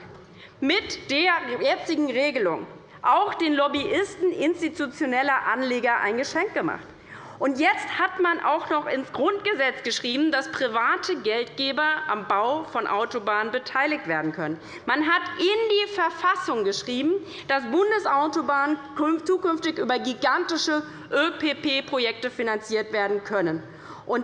mit der jetzigen Regelung auch den Lobbyisten institutioneller Anleger ein Geschenk gemacht. Jetzt hat man auch noch ins Grundgesetz geschrieben, dass private Geldgeber am Bau von Autobahnen beteiligt werden können. Man hat in die Verfassung geschrieben, dass Bundesautobahnen zukünftig über gigantische ÖPP-Projekte finanziert werden können.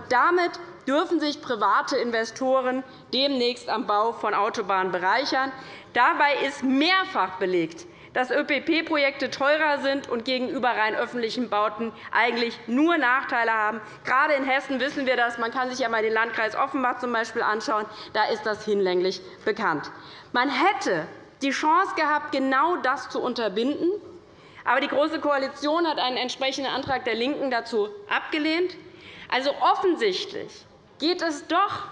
Damit dürfen sich private Investoren demnächst am Bau von Autobahnen bereichern. Dabei ist mehrfach belegt, dass ÖPP-Projekte teurer sind und gegenüber rein öffentlichen Bauten eigentlich nur Nachteile haben. Gerade in Hessen wissen wir das. Man kann sich einmal den Landkreis Offenbach zum Beispiel anschauen. Da ist das hinlänglich bekannt. Man hätte die Chance gehabt, genau das zu unterbinden. Aber die Große Koalition hat einen entsprechenden Antrag der LINKEN dazu abgelehnt. Also offensichtlich geht es doch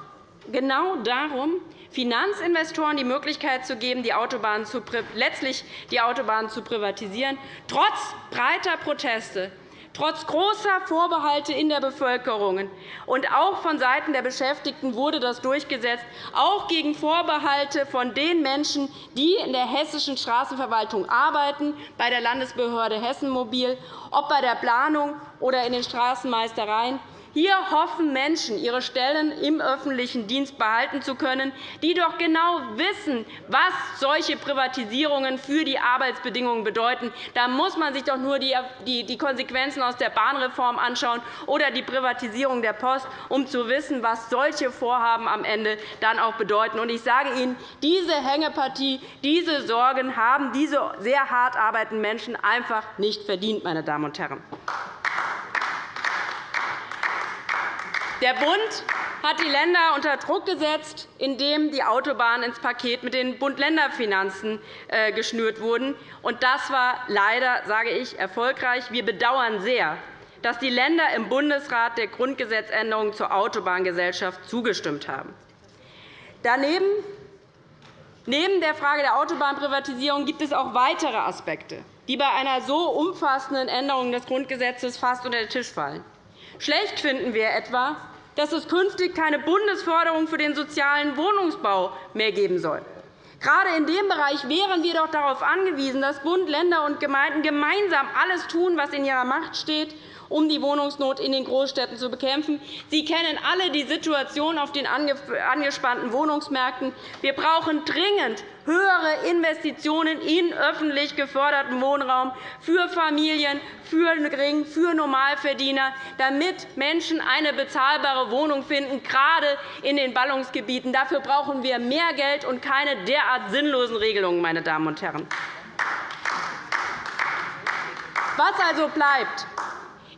genau darum, Finanzinvestoren die Möglichkeit zu geben, die Autobahn zu, letztlich die Autobahnen zu privatisieren, trotz breiter Proteste, trotz großer Vorbehalte in der Bevölkerung. Und auch vonseiten der Beschäftigten wurde das durchgesetzt, auch gegen Vorbehalte von den Menschen, die in der hessischen Straßenverwaltung arbeiten, bei der Landesbehörde Hessen Mobil, ob bei der Planung oder in den Straßenmeistereien. Hier hoffen Menschen, ihre Stellen im öffentlichen Dienst behalten zu können, die doch genau wissen, was solche Privatisierungen für die Arbeitsbedingungen bedeuten. Da muss man sich doch nur die Konsequenzen aus der Bahnreform anschauen oder die Privatisierung der Post, um zu wissen, was solche Vorhaben am Ende dann auch bedeuten. Ich sage Ihnen, diese Hängepartie, diese Sorgen haben diese sehr hart arbeitenden Menschen einfach nicht verdient, meine Damen und Herren. Der Bund hat die Länder unter Druck gesetzt, indem die Autobahnen ins Paket mit den Bund-Länder-Finanzen äh, geschnürt wurden. Das war leider, sage ich, erfolgreich. Wir bedauern sehr, dass die Länder im Bundesrat der Grundgesetzänderung zur Autobahngesellschaft zugestimmt haben. Daneben Neben der Frage der Autobahnprivatisierung gibt es auch weitere Aspekte, die bei einer so umfassenden Änderung des Grundgesetzes fast unter den Tisch fallen. Schlecht finden wir etwa, dass es künftig keine Bundesförderung für den sozialen Wohnungsbau mehr geben soll. Gerade in dem Bereich wären wir doch darauf angewiesen, dass Bund, Länder und Gemeinden gemeinsam alles tun, was in ihrer Macht steht, um die Wohnungsnot in den Großstädten zu bekämpfen. Sie kennen alle die Situation auf den angespannten Wohnungsmärkten. Wir brauchen dringend höhere Investitionen in öffentlich geförderten Wohnraum für Familien, für Gering-, für Normalverdiener, damit Menschen eine bezahlbare Wohnung finden, gerade in den Ballungsgebieten. Dafür brauchen wir mehr Geld und keine derart sinnlosen Regelungen. Meine Damen und Herren. Was also bleibt,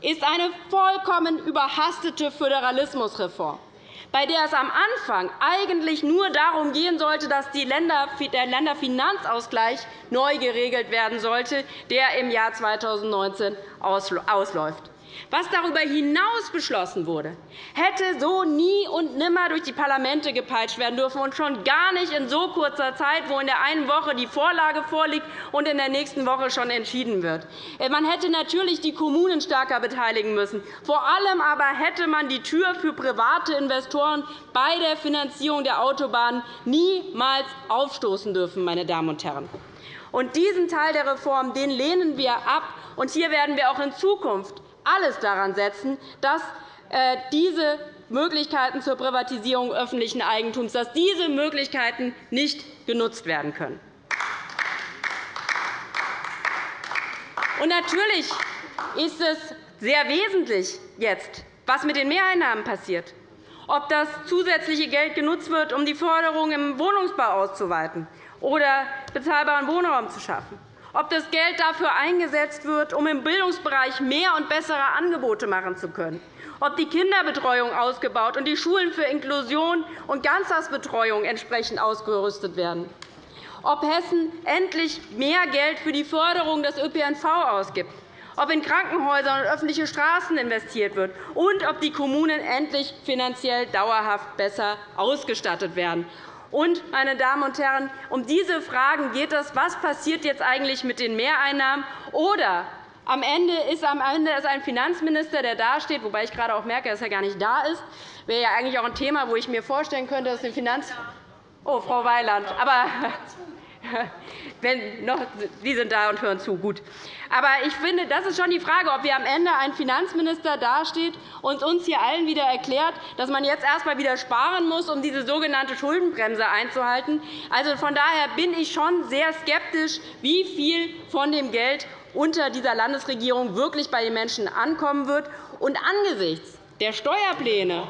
ist eine vollkommen überhastete Föderalismusreform, bei der es am Anfang eigentlich nur darum gehen sollte, dass der Länderfinanzausgleich neu geregelt werden sollte, der im Jahr 2019 ausläuft. Was darüber hinaus beschlossen wurde, hätte so nie und nimmer durch die Parlamente gepeitscht werden dürfen, und schon gar nicht in so kurzer Zeit, wo in der einen Woche die Vorlage vorliegt und in der nächsten Woche schon entschieden wird. Man hätte natürlich die Kommunen stärker beteiligen müssen. Vor allem aber hätte man die Tür für private Investoren bei der Finanzierung der Autobahnen niemals aufstoßen dürfen. Meine Damen und Herren. Und diesen Teil der Reform den lehnen wir ab. Und hier werden wir auch in Zukunft alles daran setzen, dass äh, diese Möglichkeiten zur Privatisierung öffentlichen Eigentums dass diese Möglichkeiten nicht genutzt werden können. Und natürlich ist es sehr wesentlich jetzt, was mit den Mehreinnahmen passiert, ob das zusätzliche Geld genutzt wird, um die Förderung im Wohnungsbau auszuweiten oder bezahlbaren Wohnraum zu schaffen ob das Geld dafür eingesetzt wird, um im Bildungsbereich mehr und bessere Angebote machen zu können, ob die Kinderbetreuung ausgebaut und die Schulen für Inklusion und Ganztagsbetreuung entsprechend ausgerüstet werden, ob Hessen endlich mehr Geld für die Förderung des ÖPNV ausgibt, ob in Krankenhäuser und öffentliche Straßen investiert wird. Und ob die Kommunen endlich finanziell dauerhaft besser ausgestattet werden. Und, meine Damen und Herren, um diese Fragen geht es. Was passiert jetzt eigentlich mit den Mehreinnahmen? Oder am Ende ist ein Finanzminister, der dasteht, wobei ich gerade auch merke, dass er gar nicht da ist. Das wäre ja eigentlich auch ein Thema, wo ich mir vorstellen könnte, dass den Finanz Oh, Frau Weiland. Aber Wenn noch, Sie sind da und hören zu. Gut. Aber ich finde, das ist schon die Frage, ob wir am Ende ein Finanzminister dasteht und uns hier allen wieder erklärt, dass man jetzt erst einmal wieder sparen muss, um diese sogenannte Schuldenbremse einzuhalten. Also, von daher bin ich schon sehr skeptisch, wie viel von dem Geld unter dieser Landesregierung wirklich bei den Menschen ankommen wird. Und angesichts der Steuerpläne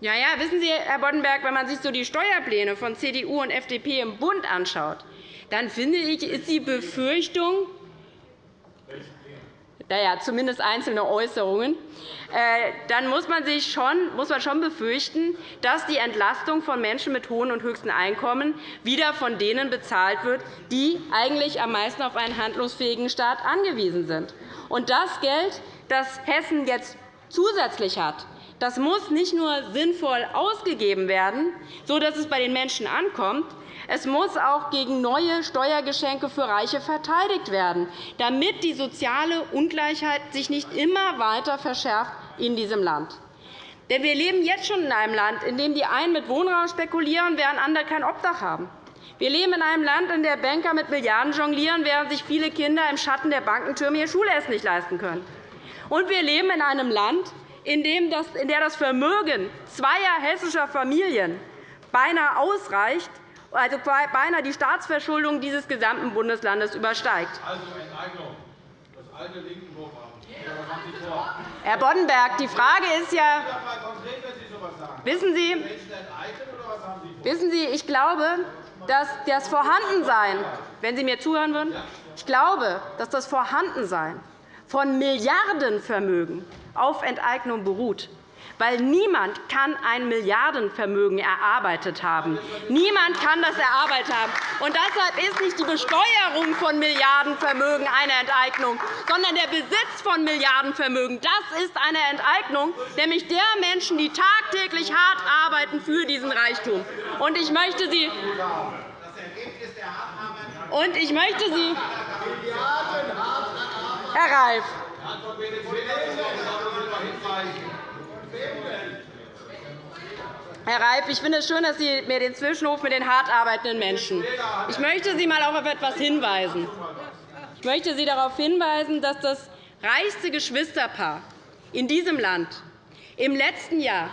ja, ja, wissen Sie, Herr Boddenberg, wenn man sich so die Steuerpläne von CDU und FDP im Bund anschaut, dann finde ich, ist die Befürchtung, naja, zumindest einzelne Äußerungen, äh, dann muss man, sich schon, muss man schon befürchten, dass die Entlastung von Menschen mit hohen und höchsten Einkommen wieder von denen bezahlt wird, die eigentlich am meisten auf einen handlungsfähigen Staat angewiesen sind. Und das Geld, das Hessen jetzt zusätzlich hat, das muss nicht nur sinnvoll ausgegeben werden, sodass es bei den Menschen ankommt. Es muss auch gegen neue Steuergeschenke für Reiche verteidigt werden, damit die soziale Ungleichheit sich nicht immer weiter verschärft in diesem Land. Denn wir leben jetzt schon in einem Land, in dem die einen mit Wohnraum spekulieren, während andere kein Obdach haben. Wir leben in einem Land, in dem Banker mit Milliarden jonglieren, während sich viele Kinder im Schatten der Bankentürme ihr Schulessen nicht leisten können. Und wir leben in einem Land, in der das Vermögen zweier hessischer Familien beinahe ausreicht, also beinahe die Staatsverschuldung dieses gesamten Bundeslandes übersteigt. Also Enteignung. Das alte linken Herr Boddenberg, die Frage ist ja, wissen Sie, wissen Sie, ich glaube, dass das Vorhandensein, wenn Sie mir zuhören würden, ich glaube, dass das Vorhandensein von Milliardenvermögen auf Enteignung beruht. Weil niemand kann ein Milliardenvermögen erarbeitet haben. Niemand kann das erarbeitet haben. Und deshalb ist nicht die Besteuerung von Milliardenvermögen eine Enteignung, sondern der Besitz von Milliardenvermögen. Das ist eine Enteignung, nämlich der Menschen, die tagtäglich hart arbeiten für diesen Reichtum. Und ich möchte Sie und ich möchte Sie Herr Reif, Herr Reif, ich finde es schön, dass Sie mir den Zwischenruf mit den hart arbeitenden Menschen. Ich möchte Sie einmal auf etwas hinweisen. Ich möchte Sie darauf hinweisen, dass das reichste Geschwisterpaar in diesem Land im letzten Jahr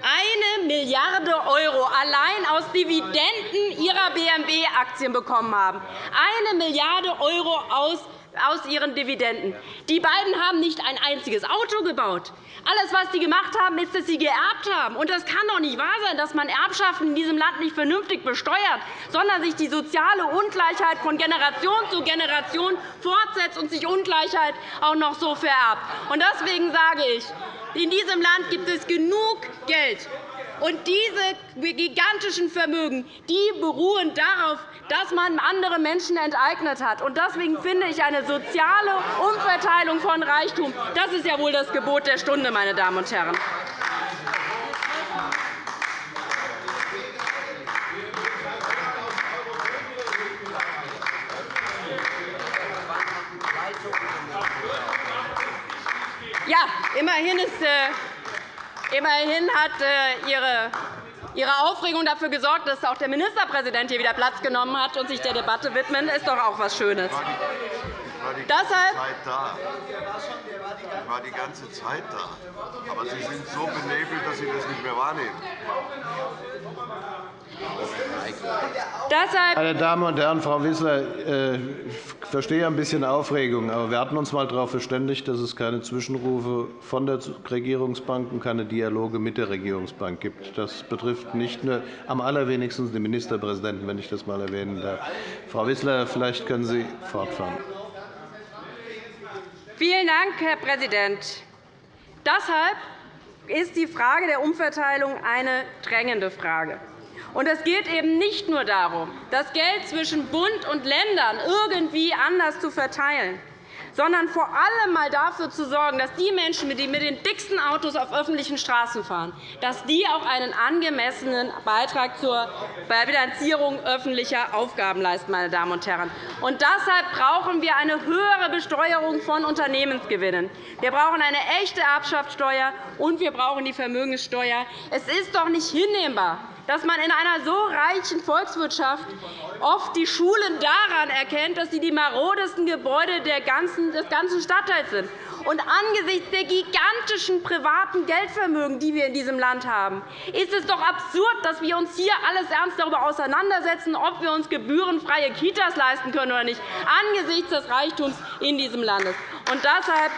eine Milliarde € allein aus Dividenden ihrer BMW-Aktien bekommen haben. Eine Milliarde € aus aus ihren Dividenden. Die beiden haben nicht ein einziges Auto gebaut. Alles, was sie gemacht haben, ist, dass sie geerbt haben. Und das kann doch nicht wahr sein, dass man Erbschaften in diesem Land nicht vernünftig besteuert, sondern sich die soziale Ungleichheit von Generation zu Generation fortsetzt und sich Ungleichheit auch noch so vererbt. Und deswegen sage ich, in diesem Land gibt es genug Geld. Und diese gigantischen Vermögen die beruhen darauf, dass man andere Menschen enteignet hat. Deswegen finde ich eine soziale Umverteilung von Reichtum, das ist ja wohl das Gebot der Stunde, meine Damen und Herren. Ja, immerhin, ist, äh, immerhin hat äh, Ihre Ihre Aufregung dafür gesorgt, dass auch der Ministerpräsident hier wieder Platz genommen hat und sich der Debatte widmet, ist doch auch etwas Schönes. Ich war die ganze Zeit da. Aber Sie sind so benebelt, dass Sie das nicht mehr wahrnehmen. Meine Damen und Herren, Frau Wissler, äh, ich verstehe ein bisschen Aufregung. Aber wir hatten uns einmal darauf verständigt, dass es keine Zwischenrufe von der Regierungsbank und keine Dialoge mit der Regierungsbank gibt. Das betrifft nicht nur am allerwenigsten den Ministerpräsidenten, wenn ich das einmal erwähnen darf. Frau Wissler, vielleicht können Sie fortfahren. Vielen Dank, Herr Präsident. Deshalb ist die Frage der Umverteilung eine drängende Frage. Und es geht eben nicht nur darum, das Geld zwischen Bund und Ländern irgendwie anders zu verteilen, sondern vor allem einmal dafür zu sorgen, dass die Menschen, die mit den dicksten Autos auf öffentlichen Straßen fahren, dass die auch einen angemessenen Beitrag zur Finanzierung öffentlicher Aufgaben leisten. Meine Damen und Herren. Und deshalb brauchen wir eine höhere Besteuerung von Unternehmensgewinnen. Wir brauchen eine echte Erbschaftssteuer, und wir brauchen die Vermögenssteuer. Es ist doch nicht hinnehmbar, dass man in einer so reichen Volkswirtschaft oft die Schulen daran erkennt, dass sie die marodesten Gebäude des ganzen Stadtteils sind. Und angesichts der gigantischen privaten Geldvermögen, die wir in diesem Land haben, ist es doch absurd, dass wir uns hier alles ernst darüber auseinandersetzen, ob wir uns gebührenfreie Kitas leisten können oder nicht, angesichts des Reichtums in diesem Land. Und deshalb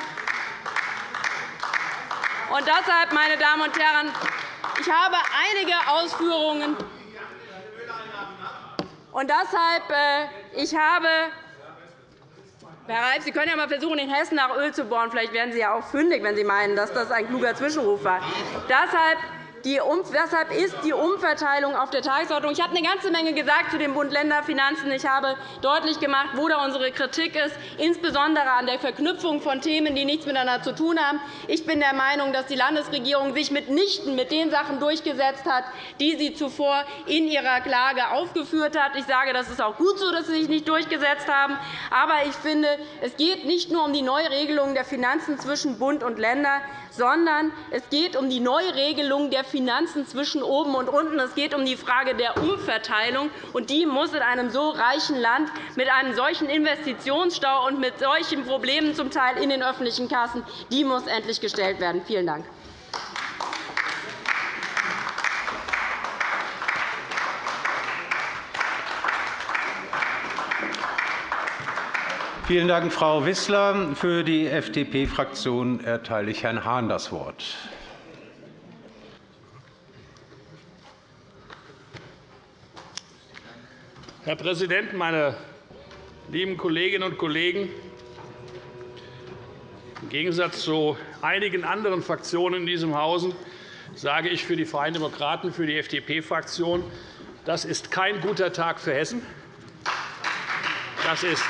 und deshalb, meine Damen und Herren, ich habe einige Ausführungen. Und deshalb, äh, ich habe Herr Reif, Sie können ja einmal versuchen, in Hessen nach Öl zu bohren. Vielleicht werden Sie ja auch fündig, wenn Sie meinen, dass das ein kluger Zwischenruf war. Deshalb Deshalb ist die Umverteilung auf der Tagesordnung. Ich habe eine ganze Menge gesagt zu den Bund-Länder-Finanzen. Ich habe deutlich gemacht, wo da unsere Kritik ist, insbesondere an der Verknüpfung von Themen, die nichts miteinander zu tun haben. Ich bin der Meinung, dass die Landesregierung sich mitnichten mit den Sachen durchgesetzt hat, die sie zuvor in ihrer Klage aufgeführt hat. Ich sage, das ist auch gut so, dass sie sich nicht durchgesetzt haben. Aber ich finde, es geht nicht nur um die Neuregelung der Finanzen zwischen Bund und Ländern, sondern es geht um die Neuregelung der Finanzen zwischen oben und unten. Es geht um die Frage der Umverteilung. und Die muss in einem so reichen Land mit einem solchen Investitionsstau und mit solchen Problemen zum Teil in den öffentlichen Kassen die muss endlich gestellt werden. Vielen Dank. Vielen Dank, Frau Wissler. Für die FDP-Fraktion erteile ich Herrn Hahn das Wort. Herr Präsident, meine lieben Kolleginnen und Kollegen! Im Gegensatz zu einigen anderen Fraktionen in diesem Hause sage ich für die Freien Demokraten, für die FDP-Fraktion, das ist kein guter Tag für Hessen. Das ist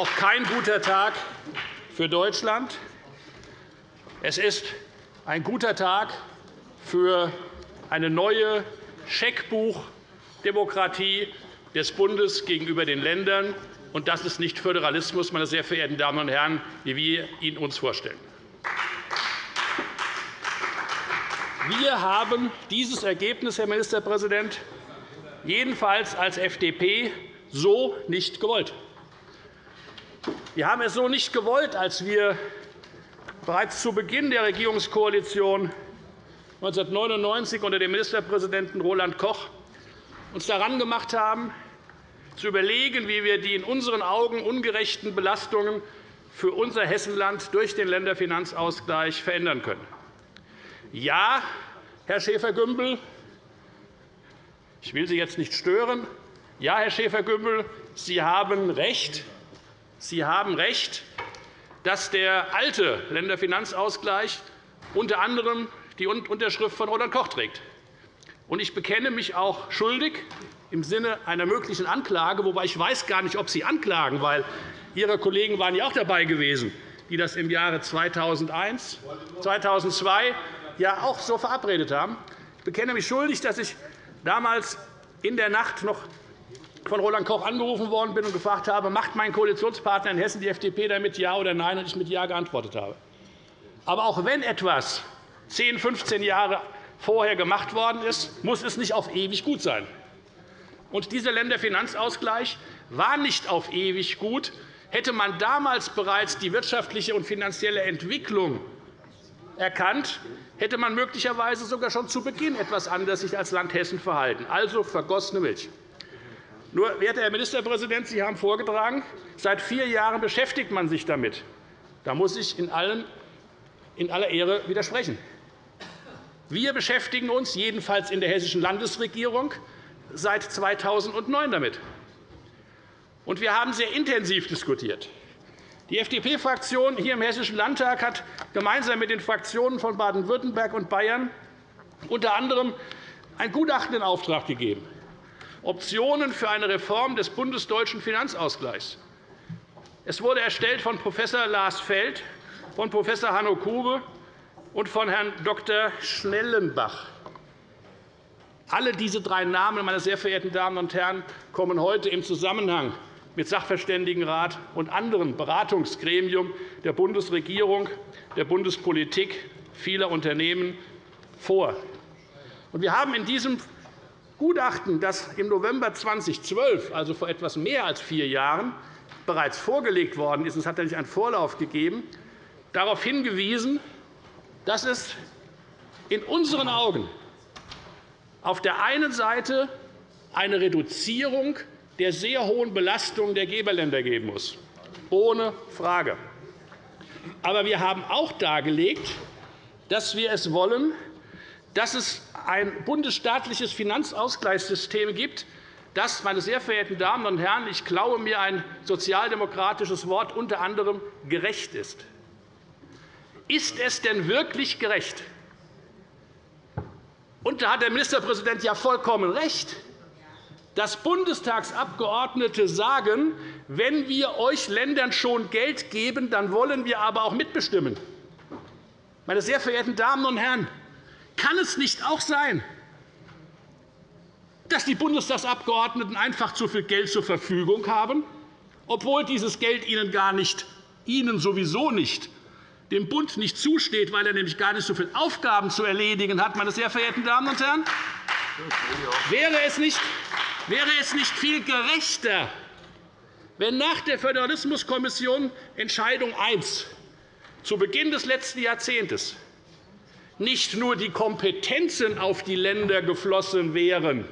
auch kein guter Tag für Deutschland. Es ist ein guter Tag für eine neue Scheckbuchdemokratie des Bundes gegenüber den Ländern. Und das ist nicht Föderalismus, meine sehr verehrten Damen und Herren, wie wir ihn uns vorstellen. Wir haben dieses Ergebnis, Herr Ministerpräsident, jedenfalls als FDP so nicht gewollt. Wir haben es so nicht gewollt, als wir bereits zu Beginn der Regierungskoalition 1999 unter dem Ministerpräsidenten Roland Koch uns daran gemacht haben, zu überlegen, wie wir die in unseren Augen ungerechten Belastungen für unser Hessenland durch den Länderfinanzausgleich verändern können. Ja, Herr Schäfer-Gümbel, ich will Sie jetzt nicht stören. Ja, Herr Schäfer-Gümbel, Sie haben recht. Sie haben recht, dass der alte Länderfinanzausgleich unter anderem die Unterschrift von Roland Koch trägt. Ich bekenne mich auch schuldig im Sinne einer möglichen Anklage, wobei ich weiß gar nicht, ob Sie anklagen, weil Ihre Kollegen waren ja auch dabei gewesen, die das im Jahre 2001, 2002 ja auch so verabredet haben. Ich bekenne mich schuldig, dass ich damals in der Nacht noch von Roland Koch angerufen worden bin und gefragt habe, macht mein Koalitionspartner in Hessen, die FDP, damit Ja oder Nein, und ich mit Ja geantwortet habe. Aber auch wenn etwas 10, 15 Jahre vorher gemacht worden ist, muss es nicht auf ewig gut sein. Und dieser Länderfinanzausgleich war nicht auf ewig gut. Hätte man damals bereits die wirtschaftliche und finanzielle Entwicklung erkannt, hätte man möglicherweise sogar schon zu Beginn etwas anders sich als Land Hessen verhalten. Also vergossene Milch. Nur, werter Herr Ministerpräsident, Sie haben vorgetragen, seit vier Jahren beschäftigt man sich damit. Da muss ich in aller Ehre widersprechen. Wir beschäftigen uns jedenfalls in der hessischen Landesregierung seit 2009 damit. Und wir haben sehr intensiv diskutiert. Die FDP-Fraktion hier im Hessischen Landtag hat gemeinsam mit den Fraktionen von Baden-Württemberg und Bayern unter anderem ein Gutachten in Auftrag gegeben. Optionen für eine Reform des bundesdeutschen Finanzausgleichs. Es wurde erstellt von Prof. Lars Feld, von Prof. Hanno Kube und von Herrn Dr. Schnellenbach. Alle diese drei Namen, meine sehr verehrten Damen und Herren, kommen heute im Zusammenhang mit Sachverständigenrat und anderen Beratungsgremien der Bundesregierung, der Bundespolitik vieler Unternehmen vor. Wir haben in diesem Gutachten, das im November 2012, also vor etwas mehr als vier Jahren, bereits vorgelegt worden ist, es hat einen Vorlauf gegeben, darauf hingewiesen, dass es in unseren Augen auf der einen Seite eine Reduzierung der sehr hohen Belastung der Geberländer geben muss, ohne Frage. Aber wir haben auch dargelegt, dass wir es wollen, dass es ein bundesstaatliches Finanzausgleichssystem gibt, das, meine sehr verehrten Damen und Herren, ich glaube mir ein sozialdemokratisches Wort, unter anderem gerecht ist. Ist es denn wirklich gerecht? Und da hat der Ministerpräsident ja vollkommen recht, dass Bundestagsabgeordnete sagen, wenn wir euch Ländern schon Geld geben, dann wollen wir aber auch mitbestimmen. Meine sehr verehrten Damen und Herren, kann es nicht auch sein, dass die Bundestagsabgeordneten einfach zu viel Geld zur Verfügung haben, obwohl dieses Geld ihnen gar nicht, ihnen sowieso nicht dem Bund nicht zusteht, weil er nämlich gar nicht so viele Aufgaben zu erledigen hat. Meine sehr verehrten Damen und Herren, wäre es nicht, wäre es nicht viel gerechter, wenn nach der Föderalismuskommission Entscheidung 1 zu Beginn des letzten Jahrzehnts nicht nur die Kompetenzen auf die Länder geflossen wären.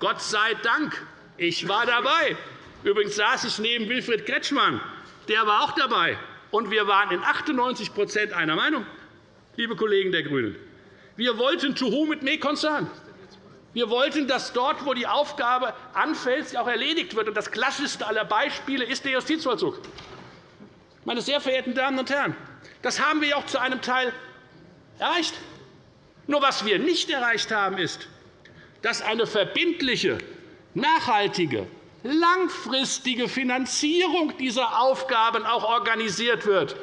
Gott sei Dank, ich war dabei. Übrigens saß ich neben Wilfried Kretschmann. Der war auch dabei. Und wir waren in 98% einer Meinung, liebe Kollegen der GRÜNEN. Wir wollten to whom it may concern. Wir wollten, dass dort, wo die Aufgabe anfällt, sie auch erledigt wird. Das klassischste aller Beispiele ist der Justizvollzug. Meine sehr verehrten Damen und Herren, das haben wir auch zu einem Teil erreicht. Nur was wir nicht erreicht haben, ist, dass eine verbindliche, nachhaltige, langfristige Finanzierung dieser Aufgaben auch organisiert wird.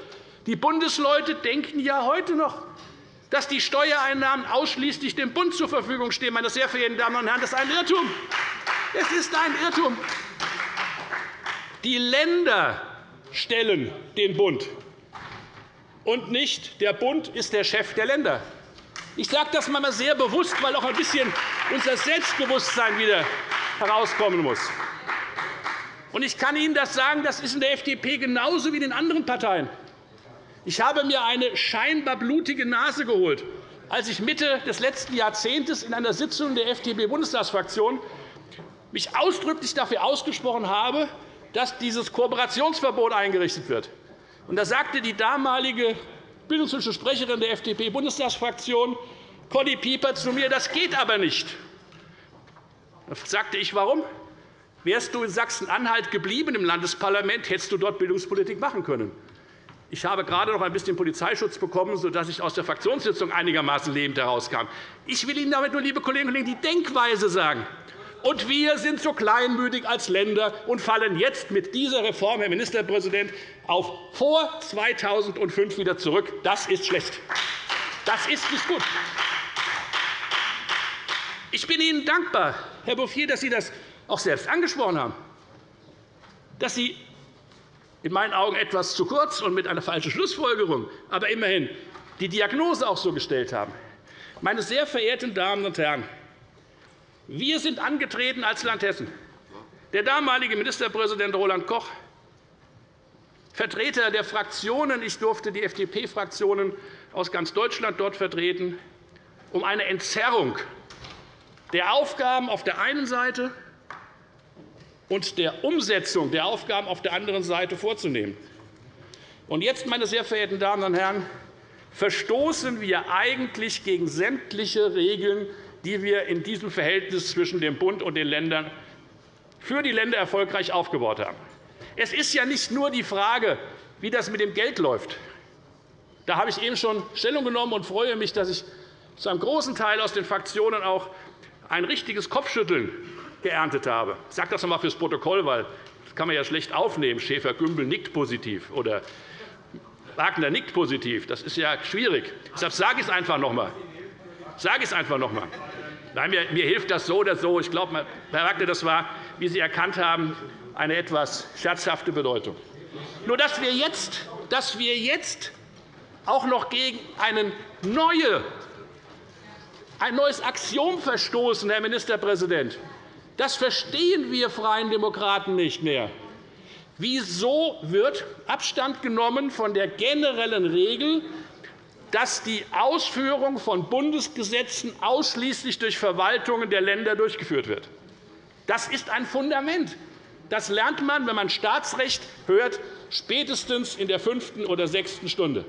Die Bundesleute denken ja heute noch, dass die Steuereinnahmen ausschließlich dem Bund zur Verfügung stehen. Meine sehr verehrten Damen und Herren, das ist ein Irrtum. Es ist ein Irrtum. Die Länder stellen den Bund, und nicht der Bund ist der Chef der Länder. Ich sage das einmal sehr bewusst, weil auch ein bisschen unser Selbstbewusstsein wieder herauskommen muss. Ich kann Ihnen das sagen, das ist in der FDP genauso wie in den anderen Parteien. Ich habe mir eine scheinbar blutige Nase geholt, als ich Mitte des letzten Jahrzehnts in einer Sitzung der FDP-Bundestagsfraktion mich ausdrücklich dafür ausgesprochen habe, dass dieses Kooperationsverbot eingerichtet wird. Da sagte die damalige bildungspolitische Sprecherin der FDP-Bundestagsfraktion, Conny Pieper, zu mir, das geht aber nicht. Da sagte ich, warum? Wärst du in Sachsen-Anhalt geblieben im Landesparlament, hättest du dort Bildungspolitik machen können. Ich habe gerade noch ein bisschen Polizeischutz bekommen, sodass ich aus der Fraktionssitzung einigermaßen lebend herauskam. Ich will Ihnen damit nur, liebe Kolleginnen und Kollegen, die Denkweise sagen. Und wir sind so kleinmütig als Länder und fallen jetzt mit dieser Reform, Herr Ministerpräsident, auf vor 2005 wieder zurück. Das ist schlecht. Das ist nicht gut. Ich bin Ihnen dankbar, Herr Bouffier, dass Sie das auch selbst angesprochen haben, dass Sie in meinen Augen etwas zu kurz und mit einer falschen Schlussfolgerung, aber immerhin die Diagnose auch so gestellt haben. Meine sehr verehrten Damen und Herren, wir sind angetreten als Land Hessen. Der damalige Ministerpräsident Roland Koch, Vertreter der Fraktionen, ich durfte die FDP-Fraktionen aus ganz Deutschland dort vertreten, um eine Entzerrung der Aufgaben auf der einen Seite und der Umsetzung der Aufgaben auf der anderen Seite vorzunehmen. Und jetzt, meine sehr verehrten Damen und Herren, verstoßen wir eigentlich gegen sämtliche Regeln, die wir in diesem Verhältnis zwischen dem Bund und den Ländern für die Länder erfolgreich aufgebaut haben. Es ist ja nicht nur die Frage, wie das mit dem Geld läuft. Da habe ich eben schon Stellung genommen und freue mich, dass ich zu einem großen Teil aus den Fraktionen auch ein richtiges Kopfschütteln geerntet habe. Ich sage das noch einmal fürs Protokoll, weil das kann man ja schlecht aufnehmen. Schäfer-Gümbel nickt positiv oder Wagner nickt positiv. Das ist ja schwierig. Deshalb sage ich es einfach noch einmal. Sage es einfach noch einmal. Nein, mir, mir hilft das so oder so. Ich glaube, Herr Wagner, das war, wie Sie erkannt haben, eine etwas scherzhafte Bedeutung. Nur, dass wir jetzt, dass wir jetzt auch noch gegen eine neue, ein neues Axiom verstoßen, Herr Ministerpräsident, das verstehen wir Freien Demokraten nicht mehr. Wieso wird Abstand genommen von der generellen Regel, dass die Ausführung von Bundesgesetzen ausschließlich durch Verwaltungen der Länder durchgeführt wird? Das ist ein Fundament. Das lernt man, wenn man Staatsrecht hört, spätestens in der fünften oder sechsten Stunde.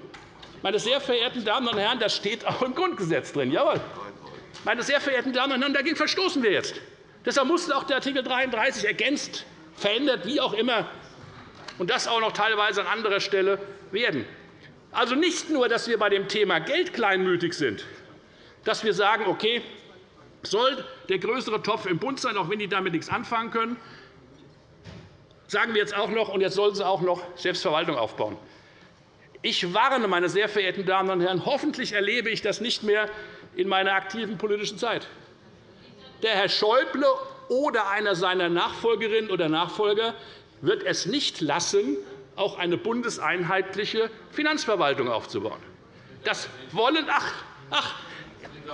Meine sehr verehrten Damen und Herren, das steht auch im Grundgesetz drin. Jawohl. Meine sehr verehrten Damen und Herren, dagegen verstoßen wir jetzt. Deshalb musste auch der Art. 33 ergänzt, verändert, wie auch immer, und das auch noch teilweise an anderer Stelle werden. Also nicht nur, dass wir bei dem Thema Geld kleinmütig sind, dass wir sagen, okay, soll der größere Topf im Bund sein, auch wenn die damit nichts anfangen können, sagen wir jetzt auch noch, und jetzt sollen sie auch noch Selbstverwaltung aufbauen. Ich warne, meine sehr verehrten Damen und Herren, hoffentlich erlebe ich das nicht mehr in meiner aktiven politischen Zeit der Herr Schäuble oder einer seiner Nachfolgerinnen oder Nachfolger wird es nicht lassen, auch eine bundeseinheitliche Finanzverwaltung aufzubauen. Das wollen ach, ach,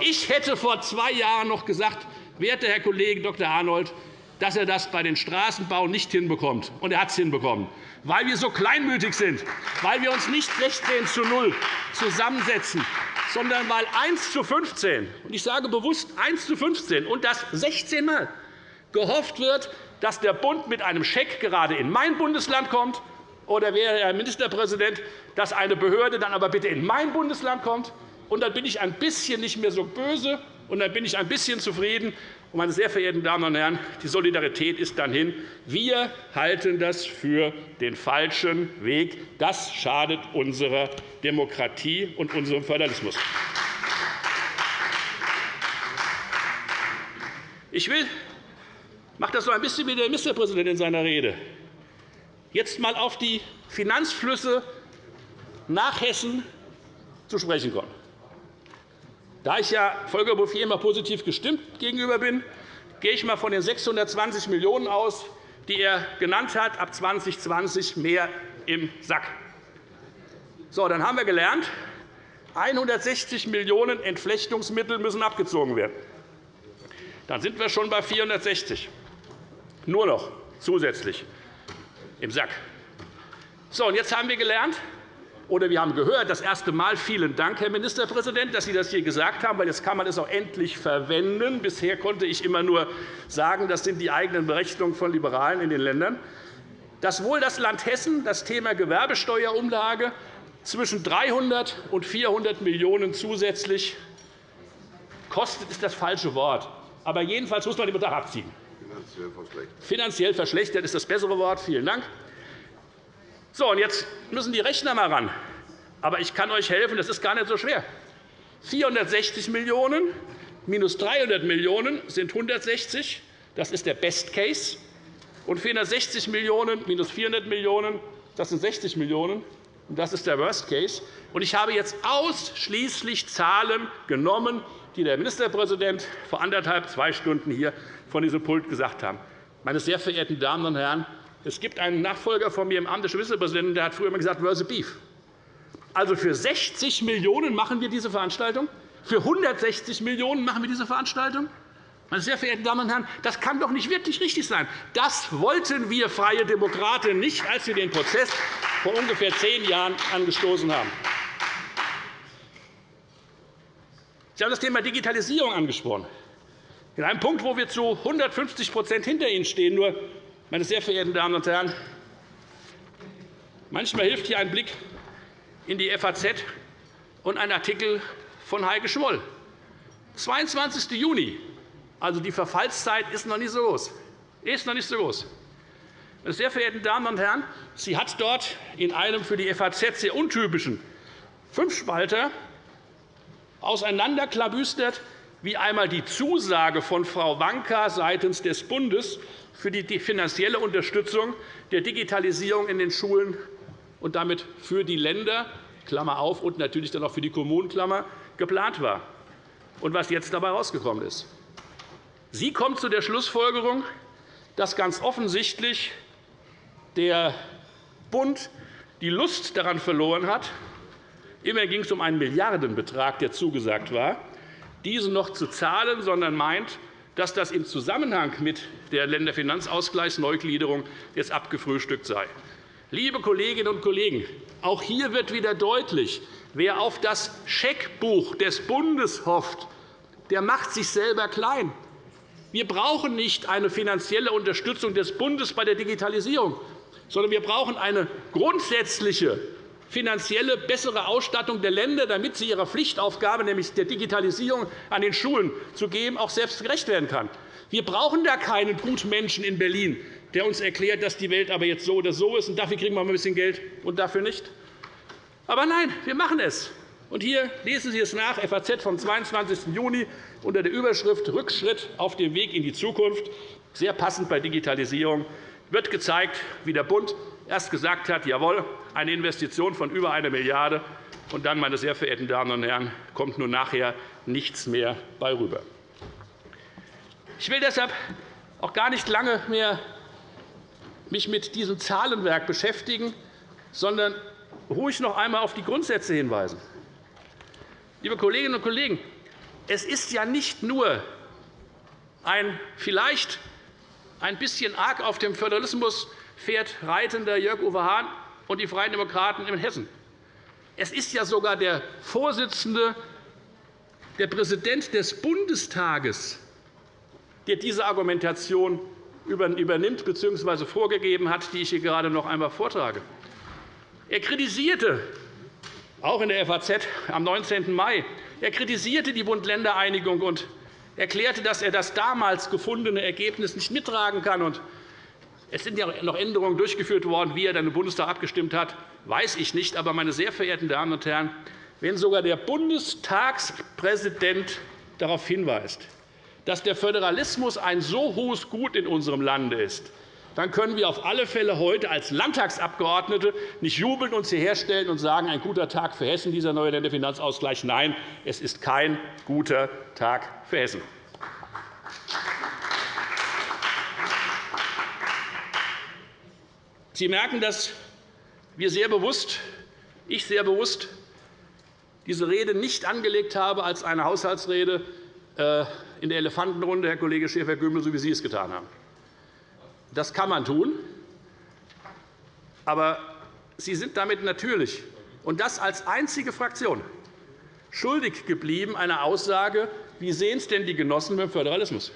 ich hätte vor zwei Jahren noch gesagt, werter Herr Kollege Dr. Arnold, dass er das bei den Straßenbau nicht hinbekommt. Und er hat es hinbekommen, weil wir so kleinmütig sind, weil wir uns nicht 16 zu 0 zusammensetzen, sondern weil 1 zu 15, und ich sage bewusst 1 zu 15, und das 16 Mal, gehofft wird, dass der Bund mit einem Scheck gerade in mein Bundesland kommt, oder wäre Herr Ministerpräsident, dass eine Behörde dann aber bitte in mein Bundesland kommt, und dann bin ich ein bisschen nicht mehr so böse, und dann bin ich ein bisschen zufrieden, meine sehr verehrten Damen und Herren, die Solidarität ist dann hin. Wir halten das für den falschen Weg. Das schadet unserer Demokratie und unserem Föderalismus. Ich will, mache das so ein bisschen wie der Ministerpräsident in seiner Rede, jetzt einmal auf die Finanzflüsse nach Hessen zu sprechen kommen. Da ich ja Volker Bouffier immer positiv gestimmt gegenüber bin, gehe ich einmal von den 620 Millionen € aus, die er genannt hat, ab 2020 mehr im Sack. So, dann haben wir gelernt, 160 Millionen € Entflechtungsmittel müssen abgezogen werden. Dann sind wir schon bei 460 nur noch zusätzlich im Sack. So, und jetzt haben wir gelernt, oder wir haben gehört, das erste Mal, vielen Dank, Herr Ministerpräsident, dass Sie das hier gesagt haben, weil jetzt kann man es auch endlich verwenden. Bisher konnte ich immer nur sagen, das sind die eigenen Berechnungen von Liberalen in den Ländern, dass wohl das Land Hessen das Thema Gewerbesteuerumlage zwischen 300 und 400 Millionen € zusätzlich kostet, ist das falsche Wort. Aber jedenfalls muss man den Betrag abziehen. Finanziell verschlechtert. Finanziell verschlechtert ist das bessere Wort. Vielen Dank. So, und jetzt müssen die Rechner mal ran. Aber ich kann euch helfen, das ist gar nicht so schwer. 460 Millionen € minus 300 Millionen € sind 160. Das ist der Best Case. Und 460 Millionen € minus 400 Millionen €, das sind 60 Millionen €. Das ist der Worst Case. Ich habe jetzt ausschließlich Zahlen genommen, die der Ministerpräsident vor anderthalb, zwei Stunden hier von diesem Pult gesagt haben. Meine sehr verehrten Damen und Herren, es gibt einen Nachfolger von mir im Amt des Ministerpräsidenten, der hat früher immer gesagt, where's beef? Also für 60 Millionen € machen wir diese Veranstaltung. Für 160 Millionen € machen wir diese Veranstaltung. Meine sehr verehrten Damen und Herren, das kann doch nicht wirklich richtig sein. Das wollten wir Freie Demokraten nicht, als wir den Prozess vor ungefähr zehn Jahren angestoßen haben. Sie haben das Thema Digitalisierung angesprochen. In einem Punkt, wo wir zu 150% hinter Ihnen stehen. Nur, meine sehr verehrten Damen und Herren, manchmal hilft hier ein Blick in die FAZ und ein Artikel von Heike Schmoll. 22. Juni. Also die Verfallszeit ist noch nicht so groß. Ist noch nicht so groß. Meine sehr verehrten Damen und Herren, sie hat dort in einem für die FAZ sehr untypischen Fünfspalter auseinanderklabüstert, wie einmal die Zusage von Frau Wanka seitens des Bundes für die finanzielle Unterstützung der Digitalisierung in den Schulen und damit für die Länder Klammer auf, und natürlich dann auch für die Kommunen Klammer, geplant war und was jetzt dabei herausgekommen ist. Sie kommt zu der Schlussfolgerung, dass ganz offensichtlich der Bund die Lust daran verloren hat, Immerhin ging es um einen Milliardenbetrag, der zugesagt war, diesen noch zu zahlen, sondern meint, dass das im Zusammenhang mit der Länderfinanzausgleichsneugliederung jetzt abgefrühstückt sei. Liebe Kolleginnen und Kollegen, auch hier wird wieder deutlich, wer auf das Scheckbuch des Bundes hofft, der macht sich selber klein. Wir brauchen nicht eine finanzielle Unterstützung des Bundes bei der Digitalisierung, sondern wir brauchen eine grundsätzliche finanzielle bessere Ausstattung der Länder, damit sie ihrer Pflichtaufgabe, nämlich der Digitalisierung an den Schulen zu geben, auch selbst gerecht werden kann. Wir brauchen da keinen Gutmenschen in Berlin, der uns erklärt, dass die Welt aber jetzt so oder so ist, und dafür kriegen wir ein bisschen Geld und dafür nicht. Aber nein, wir machen es. Und hier lesen Sie es nach, FAZ vom 22. Juni unter der Überschrift Rückschritt auf dem Weg in die Zukunft, sehr passend bei Digitalisierung, wird gezeigt, wie der Bund erst gesagt hat, jawohl, eine Investition von über 1 Milliarde €, und dann, meine sehr verehrten Damen und Herren, kommt nun nachher nichts mehr bei rüber. Ich will deshalb auch gar nicht lange mehr mich mit diesem Zahlenwerk beschäftigen, sondern ruhig noch einmal auf die Grundsätze hinweisen. Liebe Kolleginnen und Kollegen, es ist ja nicht nur ein vielleicht ein bisschen arg auf dem Föderalismus fährt reitender Jörg-Uwe Hahn und die Freien Demokraten in Hessen. Es ist ja sogar der Vorsitzende, der Präsident des Bundestages, der diese Argumentation übernimmt bzw. vorgegeben hat, die ich hier gerade noch einmal vortrage. Er kritisierte auch in der FAZ am 19. Mai er kritisierte die Bund-Länder-Einigung und erklärte, dass er das damals gefundene Ergebnis nicht mittragen kann. Es sind ja noch Änderungen durchgeführt worden. Wie er dann im Bundestag abgestimmt hat, weiß ich nicht. Aber, meine sehr verehrten Damen und Herren, wenn sogar der Bundestagspräsident darauf hinweist, dass der Föderalismus ein so hohes Gut in unserem Lande ist, dann können wir auf alle Fälle heute als Landtagsabgeordnete nicht jubelnd uns hierher stellen und sagen, ein guter Tag für Hessen, dieser neue Länderfinanzausgleich. Nein, es ist kein guter Tag für Hessen. Sie merken, dass wir sehr bewusst, ich sehr bewusst, diese Rede nicht angelegt habe als eine Haushaltsrede äh, in der Elefantenrunde, Herr Kollege Schäfer-Gümbel, so wie Sie es getan haben. Das kann man tun. Aber Sie sind damit natürlich, und das als einzige Fraktion, schuldig geblieben einer Aussage, wie sehen es denn die Genossen beim Föderalismus?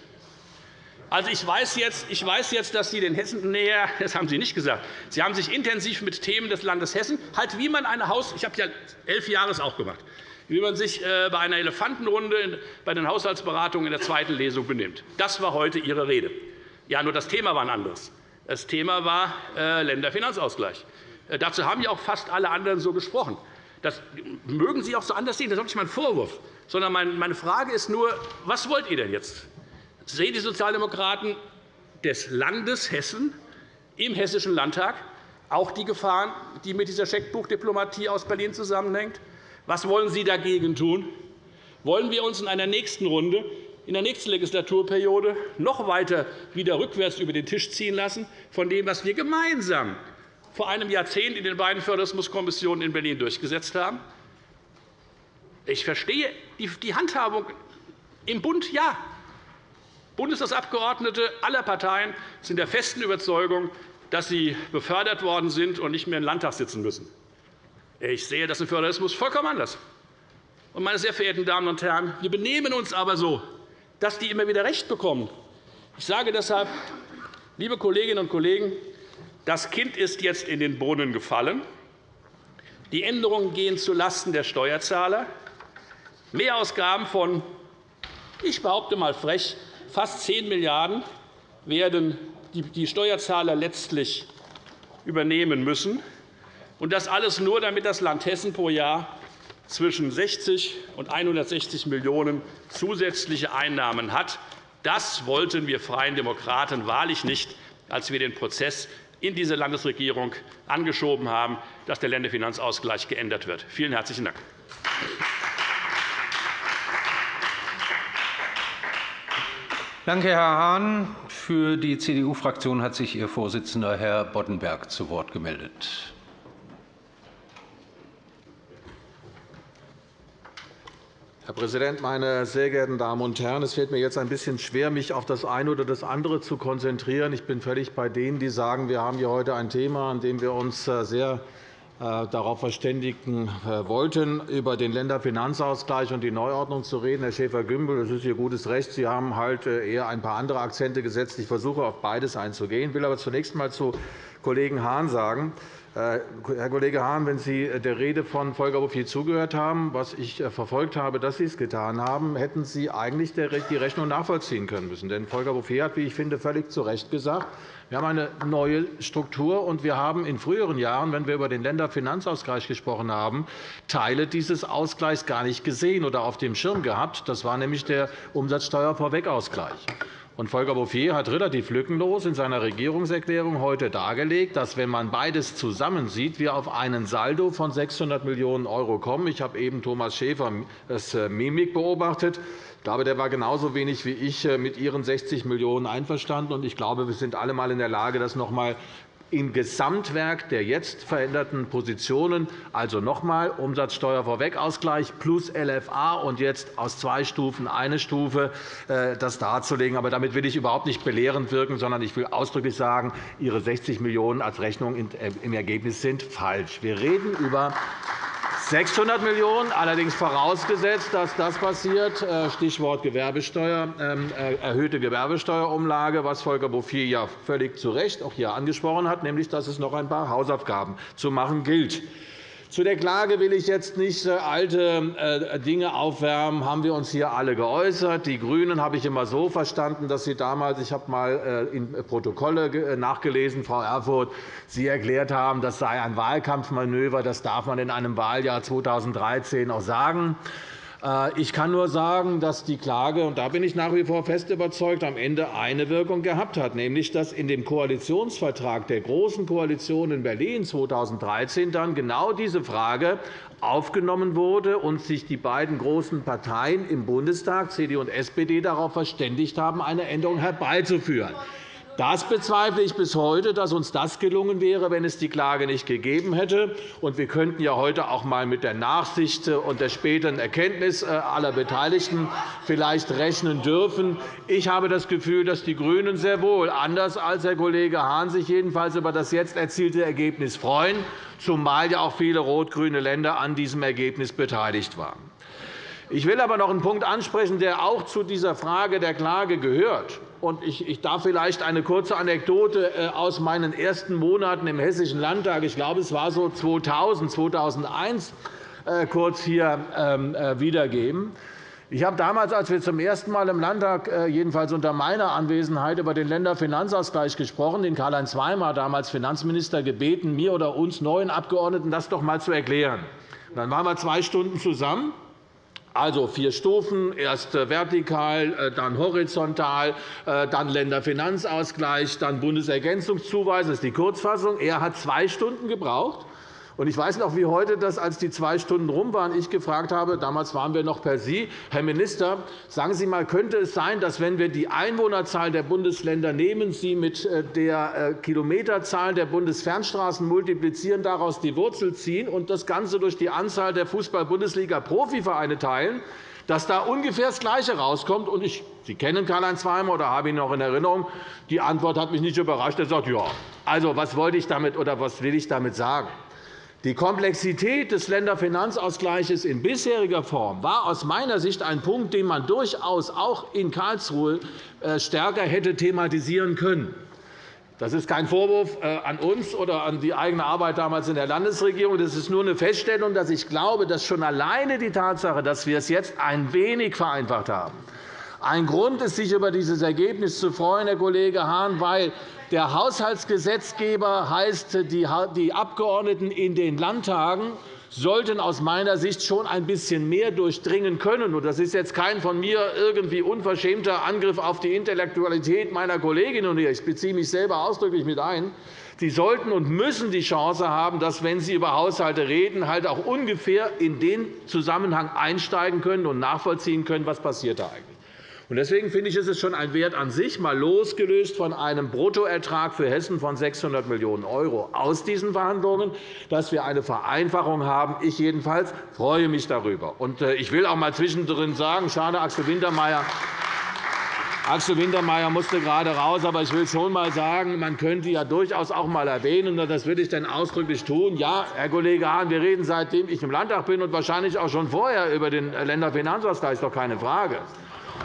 Also, ich, weiß jetzt, ich weiß jetzt, dass Sie den Hessen näher, das haben Sie nicht gesagt, Sie haben sich intensiv mit Themen des Landes Hessen, halt wie man eine Haus, ich habe ja elf Jahre auch gemacht, wie man sich äh, bei einer Elefantenrunde bei den Haushaltsberatungen in der zweiten Lesung benimmt. Das war heute Ihre Rede. Ja, nur das Thema war ein anderes. Das Thema war äh, Länderfinanzausgleich. Äh, dazu haben ja auch fast alle anderen so gesprochen. Das mögen Sie auch so anders sehen, das ist auch nicht mein Vorwurf. Sondern meine Frage ist nur, was wollt ihr denn jetzt? Sehen die Sozialdemokraten des Landes Hessen im Hessischen Landtag auch die Gefahren, die mit dieser Scheckbuchdiplomatie aus Berlin zusammenhängt? Was wollen Sie dagegen tun? Wollen wir uns in einer nächsten Runde, in der nächsten Legislaturperiode noch weiter wieder rückwärts über den Tisch ziehen lassen von dem, was wir gemeinsam vor einem Jahrzehnt in den beiden Föderalismuskommissionen in Berlin durchgesetzt haben? Ich verstehe die Handhabung im Bund, ja. Bundestagsabgeordnete aller Parteien sind der festen Überzeugung, dass sie befördert worden sind und nicht mehr im Landtag sitzen müssen. Ich sehe das im Föderalismus vollkommen anders. Meine sehr verehrten Damen und Herren, wir benehmen uns aber so, dass die immer wieder recht bekommen. Ich sage deshalb, liebe Kolleginnen und Kollegen, das Kind ist jetzt in den Brunnen gefallen. Die Änderungen gehen zulasten der Steuerzahler. Mehrausgaben von, ich behaupte mal frech, fast 10 Milliarden € werden die Steuerzahler letztlich übernehmen müssen. Und das alles nur, damit das Land Hessen pro Jahr zwischen 60 und 160 Millionen € zusätzliche Einnahmen hat. Das wollten wir Freien Demokraten wahrlich nicht, als wir den Prozess in diese Landesregierung angeschoben haben, dass der Länderfinanzausgleich geändert wird. Vielen herzlichen Dank. Danke, Herr Hahn. Für die CDU-Fraktion hat sich Ihr Vorsitzender, Herr Boddenberg, zu Wort gemeldet. Herr Präsident, meine sehr geehrten Damen und Herren! Es fällt mir jetzt ein bisschen schwer, mich auf das eine oder das andere zu konzentrieren. Ich bin völlig bei denen, die sagen, wir haben hier heute ein Thema, an dem wir uns äh, sehr darauf verständigen äh, wollten, über den Länderfinanzausgleich und die Neuordnung zu reden. Herr Schäfer-Gümbel, das ist Ihr gutes Recht. Sie haben halt äh, eher ein paar andere Akzente gesetzt. Ich versuche, auf beides einzugehen. Ich will aber zunächst einmal zu Kollegen Hahn sagen, Herr Kollege Hahn, wenn Sie der Rede von Volker Bouffier zugehört haben, was ich verfolgt habe, dass Sie es getan haben, hätten Sie eigentlich die Rechnung nachvollziehen können müssen. Denn Volker Bouffier hat, wie ich finde, völlig zu Recht gesagt, wir haben eine neue Struktur, und wir haben in früheren Jahren, wenn wir über den Länderfinanzausgleich gesprochen haben, Teile dieses Ausgleichs gar nicht gesehen oder auf dem Schirm gehabt. Das war nämlich der Umsatzsteuervorwegausgleich. Volker Bouffier hat relativ lückenlos in seiner Regierungserklärung heute dargelegt, dass, wenn man beides zusammensieht, wir auf einen Saldo von 600 Millionen € kommen. Ich habe eben Thomas Schäfer das äh, Mimik beobachtet. Ich glaube, der war genauso wenig wie ich äh, mit Ihren 60 Millionen € einverstanden. Ich glaube, wir sind alle einmal in der Lage, das noch einmal im Gesamtwerk der jetzt veränderten Positionen, also noch einmal Umsatzsteuervorwegausgleich plus LFA und jetzt aus zwei Stufen eine Stufe, äh, das darzulegen. Aber damit will ich überhaupt nicht belehrend wirken, sondern ich will ausdrücklich sagen, Ihre 60 Millionen € als Rechnung äh, im Ergebnis sind falsch. Wir reden über 600 Millionen €, allerdings vorausgesetzt, dass das passiert, äh, Stichwort Gewerbesteuer, ähm, äh, erhöhte Gewerbesteuerumlage, was Volker Bouffier ja völlig zu Recht auch hier angesprochen hat, nämlich dass es noch ein paar Hausaufgaben zu machen gilt. Zu der Klage will ich jetzt nicht äh, alte äh, Dinge aufwärmen. Haben wir uns hier alle geäußert. Die GRÜNEN habe ich immer so verstanden, dass Sie damals, ich habe einmal äh, in Protokolle nachgelesen, Frau Erfurth, Sie erklärt haben, das sei ein Wahlkampfmanöver. Das darf man in einem Wahljahr 2013 auch sagen. Äh, ich kann nur sagen, dass die Klage, und da bin ich nach wie vor fest überzeugt, am Ende eine Wirkung gehabt hat, nämlich dass in dem Koalitionsvertrag der Großen Koalition in Berlin 2013 dann genau diese Frage aufgenommen wurde und sich die beiden großen Parteien im Bundestag, CDU und SPD, darauf verständigt haben, eine Änderung herbeizuführen. Das bezweifle ich bis heute, dass uns das gelungen wäre, wenn es die Klage nicht gegeben hätte. wir könnten ja heute auch einmal mit der Nachsicht und der späteren Erkenntnis äh, aller Beteiligten vielleicht rechnen dürfen. Ich habe das Gefühl, dass die GRÜNEN sehr wohl, anders als Herr Kollege Hahn, sich jedenfalls über das jetzt erzielte Ergebnis freuen, zumal ja auch viele rot-grüne Länder an diesem Ergebnis beteiligt waren. Ich will aber noch einen Punkt ansprechen, der auch zu dieser Frage der Klage gehört. Ich darf vielleicht eine kurze Anekdote äh, aus meinen ersten Monaten im Hessischen Landtag, ich glaube, es war so 2000, 2001, äh, kurz hier ähm, äh, wiedergeben. Ich habe damals, als wir zum ersten Mal im Landtag, jedenfalls unter meiner Anwesenheit, über den Länderfinanzausgleich gesprochen, den Karl-Heinz Weimar, damals Finanzminister, gebeten, mir oder uns neuen Abgeordneten das doch einmal zu erklären. Dann waren wir zwei Stunden zusammen. Also vier Stufen, erst vertikal, äh, dann horizontal, äh, dann Länderfinanzausgleich, dann Bundesergänzungszuweisung. Das ist die Kurzfassung. Er hat zwei Stunden gebraucht. Ich weiß noch wie heute, dass, als die zwei Stunden rum waren, ich gefragt habe, damals waren wir noch per Sie, Herr Minister, sagen Sie einmal, könnte es sein, dass, wenn wir die Einwohnerzahl der Bundesländer nehmen, Sie mit äh, der äh, Kilometerzahl der Bundesfernstraßen multiplizieren, daraus die Wurzel ziehen und das Ganze durch die Anzahl der Fußball-Bundesliga-Profivereine teilen, dass da ungefähr das Gleiche herauskommt. Ich, Sie kennen Karl-Heinz Weimer oder habe ihn noch in Erinnerung. Die Antwort hat mich nicht überrascht. Er sagt, ja, also, was wollte ich damit oder was will ich damit sagen? Die Komplexität des Länderfinanzausgleichs in bisheriger Form war aus meiner Sicht ein Punkt, den man durchaus auch in Karlsruhe äh, stärker hätte thematisieren können. Das ist kein Vorwurf äh, an uns oder an die eigene Arbeit damals in der Landesregierung. Das ist nur eine Feststellung, dass ich glaube, dass schon alleine die Tatsache, dass wir es jetzt ein wenig vereinfacht haben, ein Grund ist, sich über dieses Ergebnis zu freuen, Herr Kollege Hahn, weil der Haushaltsgesetzgeber heißt, die Abgeordneten in den Landtagen sollten aus meiner Sicht schon ein bisschen mehr durchdringen können. Das ist jetzt kein von mir irgendwie unverschämter Angriff auf die Intellektualität meiner Kolleginnen Ich beziehe mich selber ausdrücklich mit ein. Sie sollten und müssen die Chance haben, dass, wenn Sie über Haushalte reden, halt auch ungefähr in den Zusammenhang einsteigen können und nachvollziehen können, was passiert da eigentlich. Deswegen finde ich, ist es schon ein Wert an sich, mal losgelöst von einem Bruttoertrag für Hessen von 600 Millionen € aus diesen Verhandlungen, dass wir eine Vereinfachung haben. Ich jedenfalls freue mich darüber. Äh, ich will auch einmal zwischendrin sagen, schade, Axel Wintermeyer, Axel Wintermeyer musste gerade raus, aber ich will schon einmal sagen, man könnte ja durchaus auch einmal erwähnen, und das will ich dann ausdrücklich tun. Ja, Herr Kollege Hahn, wir reden seitdem ich im Landtag bin und wahrscheinlich auch schon vorher über den Länderfinanzausgleich, ist doch keine Frage.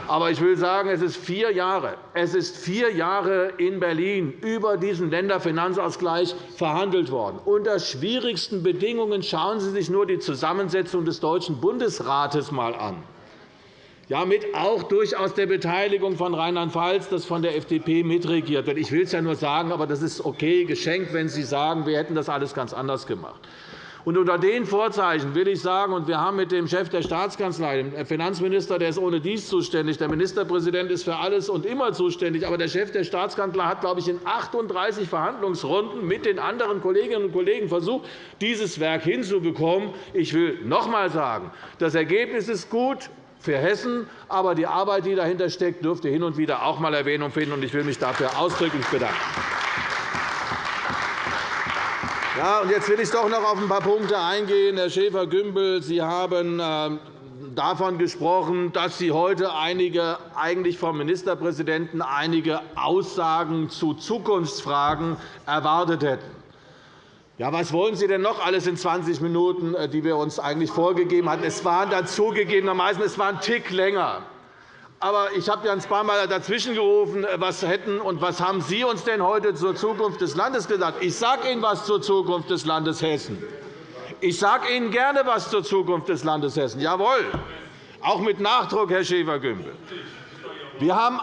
Aber ich will sagen, es ist vier Jahre, es ist vier Jahre in Berlin über diesen Länderfinanzausgleich verhandelt worden. Unter schwierigsten Bedingungen schauen Sie sich nur die Zusammensetzung des Deutschen Bundesrates einmal an. Ja, mit auch durchaus der Beteiligung von Rheinland-Pfalz, das von der FDP mitregiert wird. Ich will es ja nur sagen, aber das ist okay, geschenkt, wenn Sie sagen, wir hätten das alles ganz anders gemacht. Und unter den Vorzeichen will ich sagen, und wir haben mit dem Chef der Staatskanzlei, dem Finanzminister, der ist ohne dies zuständig, der Ministerpräsident ist für alles und immer zuständig, aber der Chef der Staatskanzlei hat, glaube ich, in 38 Verhandlungsrunden mit den anderen Kolleginnen und Kollegen versucht, dieses Werk hinzubekommen. Ich will noch einmal sagen, das Ergebnis ist gut für Hessen, aber die Arbeit, die dahinter steckt, dürfte hin und wieder auch einmal Erwähnung finden. Ich will mich dafür ausdrücklich bedanken. Ja, und jetzt will ich doch noch auf ein paar Punkte eingehen. Herr Schäfer-Gümbel, Sie haben ähm, davon gesprochen, dass Sie heute einige, eigentlich vom Ministerpräsidenten einige Aussagen zu Zukunftsfragen erwartet hätten. Ja, was wollen Sie denn noch alles in 20 Minuten, äh, die wir uns eigentlich vorgegeben hatten? Es waren dann zugegebenermaßen es war ein Tick länger. Aber ich habe ja ein paar Mal dazwischen gerufen, äh, was hätten und was haben Sie uns denn heute zur Zukunft des Landes gesagt? Ich sage Ihnen etwas zur Zukunft des Landes Hessen. Ich sage Ihnen gerne etwas zur Zukunft des Landes Hessen. Jawohl, auch mit Nachdruck, Herr Schäfer-Gümbel. Wir haben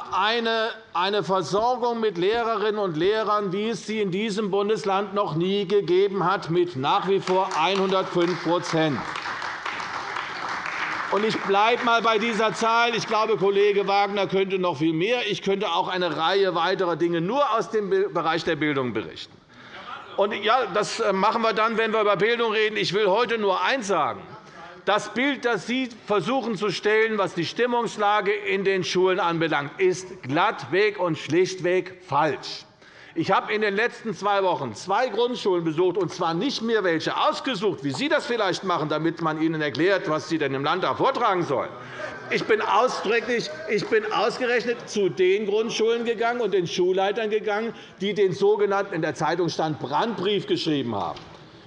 eine Versorgung mit Lehrerinnen und Lehrern, wie es sie in diesem Bundesland noch nie gegeben hat, mit nach wie vor 105 ich bleibe einmal bei dieser Zahl. Ich glaube, Kollege Wagner könnte noch viel mehr. Ich könnte auch eine Reihe weiterer Dinge nur aus dem Bereich der Bildung berichten. Und ja, das äh, machen wir dann, wenn wir über Bildung reden. Ich will heute nur eins sagen. Das Bild, das Sie versuchen zu stellen, was die Stimmungslage in den Schulen anbelangt, ist glattweg und schlichtweg falsch. Ich habe in den letzten zwei Wochen zwei Grundschulen besucht, und zwar nicht mir welche ausgesucht, wie Sie das vielleicht machen, damit man Ihnen erklärt, was Sie denn im Landtag vortragen sollen. Ich bin ausdrücklich, ich bin ausgerechnet zu den Grundschulen gegangen und den Schulleitern gegangen, die den sogenannten in der Zeitung stand Brandbrief geschrieben haben.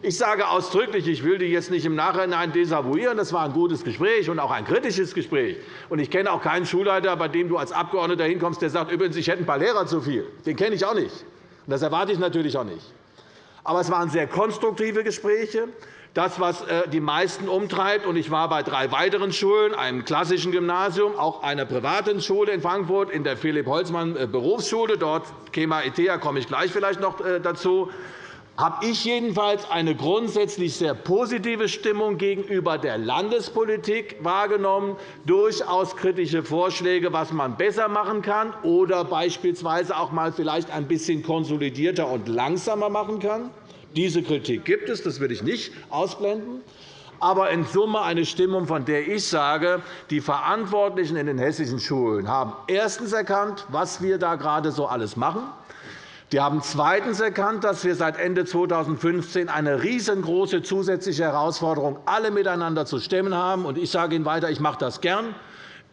Ich sage ausdrücklich, ich will die jetzt nicht im Nachhinein desavouieren. Das war ein gutes Gespräch und auch ein kritisches Gespräch. Ich kenne auch keinen Schulleiter, bei dem du als Abgeordneter hinkommst, der sagt, übrigens, ich hätte ein paar Lehrer zu viel. Den kenne ich auch nicht. Das erwarte ich natürlich auch nicht. Aber es waren sehr konstruktive Gespräche. Das, was äh, die meisten umtreibt, und ich war bei drei weiteren Schulen, einem klassischen Gymnasium, auch einer privaten Schule in Frankfurt, in der Philipp-Holzmann-Berufsschule, äh, dort KEMA ITEA komme ich gleich vielleicht noch äh, dazu, habe ich jedenfalls eine grundsätzlich sehr positive Stimmung gegenüber der Landespolitik wahrgenommen, durchaus kritische Vorschläge, was man besser machen kann oder beispielsweise auch einmal vielleicht ein bisschen konsolidierter und langsamer machen kann. Diese Kritik gibt es, das will ich nicht ausblenden aber in Summe eine Stimmung, von der ich sage, die Verantwortlichen in den hessischen Schulen haben erstens erkannt, was wir da gerade so alles machen. Wir haben zweitens erkannt, dass wir seit Ende 2015 eine riesengroße zusätzliche Herausforderung alle miteinander zu stemmen haben. Ich sage Ihnen weiter, ich mache das gern.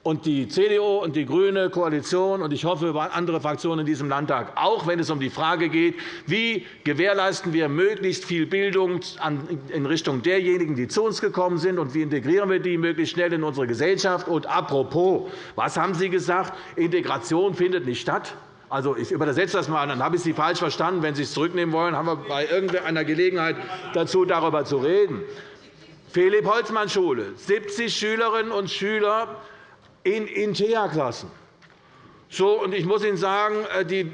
Und die CDU und die GRÜNE Koalition und ich hoffe andere Fraktionen in diesem Landtag auch, wenn es um die Frage geht, wie gewährleisten wir möglichst viel Bildung in Richtung derjenigen, die zu uns gekommen sind, und wie integrieren wir die möglichst schnell in unsere Gesellschaft. Und apropos, was haben Sie gesagt? Integration findet nicht statt. Also, ich übersetze das einmal, dann habe ich Sie falsch verstanden. Wenn Sie es zurücknehmen wollen, haben wir bei irgendeiner Gelegenheit dazu, darüber zu reden. Philipp-Holzmann-Schule, 70 Schülerinnen und Schüler in InteA-Klassen. So, und ich muss Ihnen sagen, äh, äh,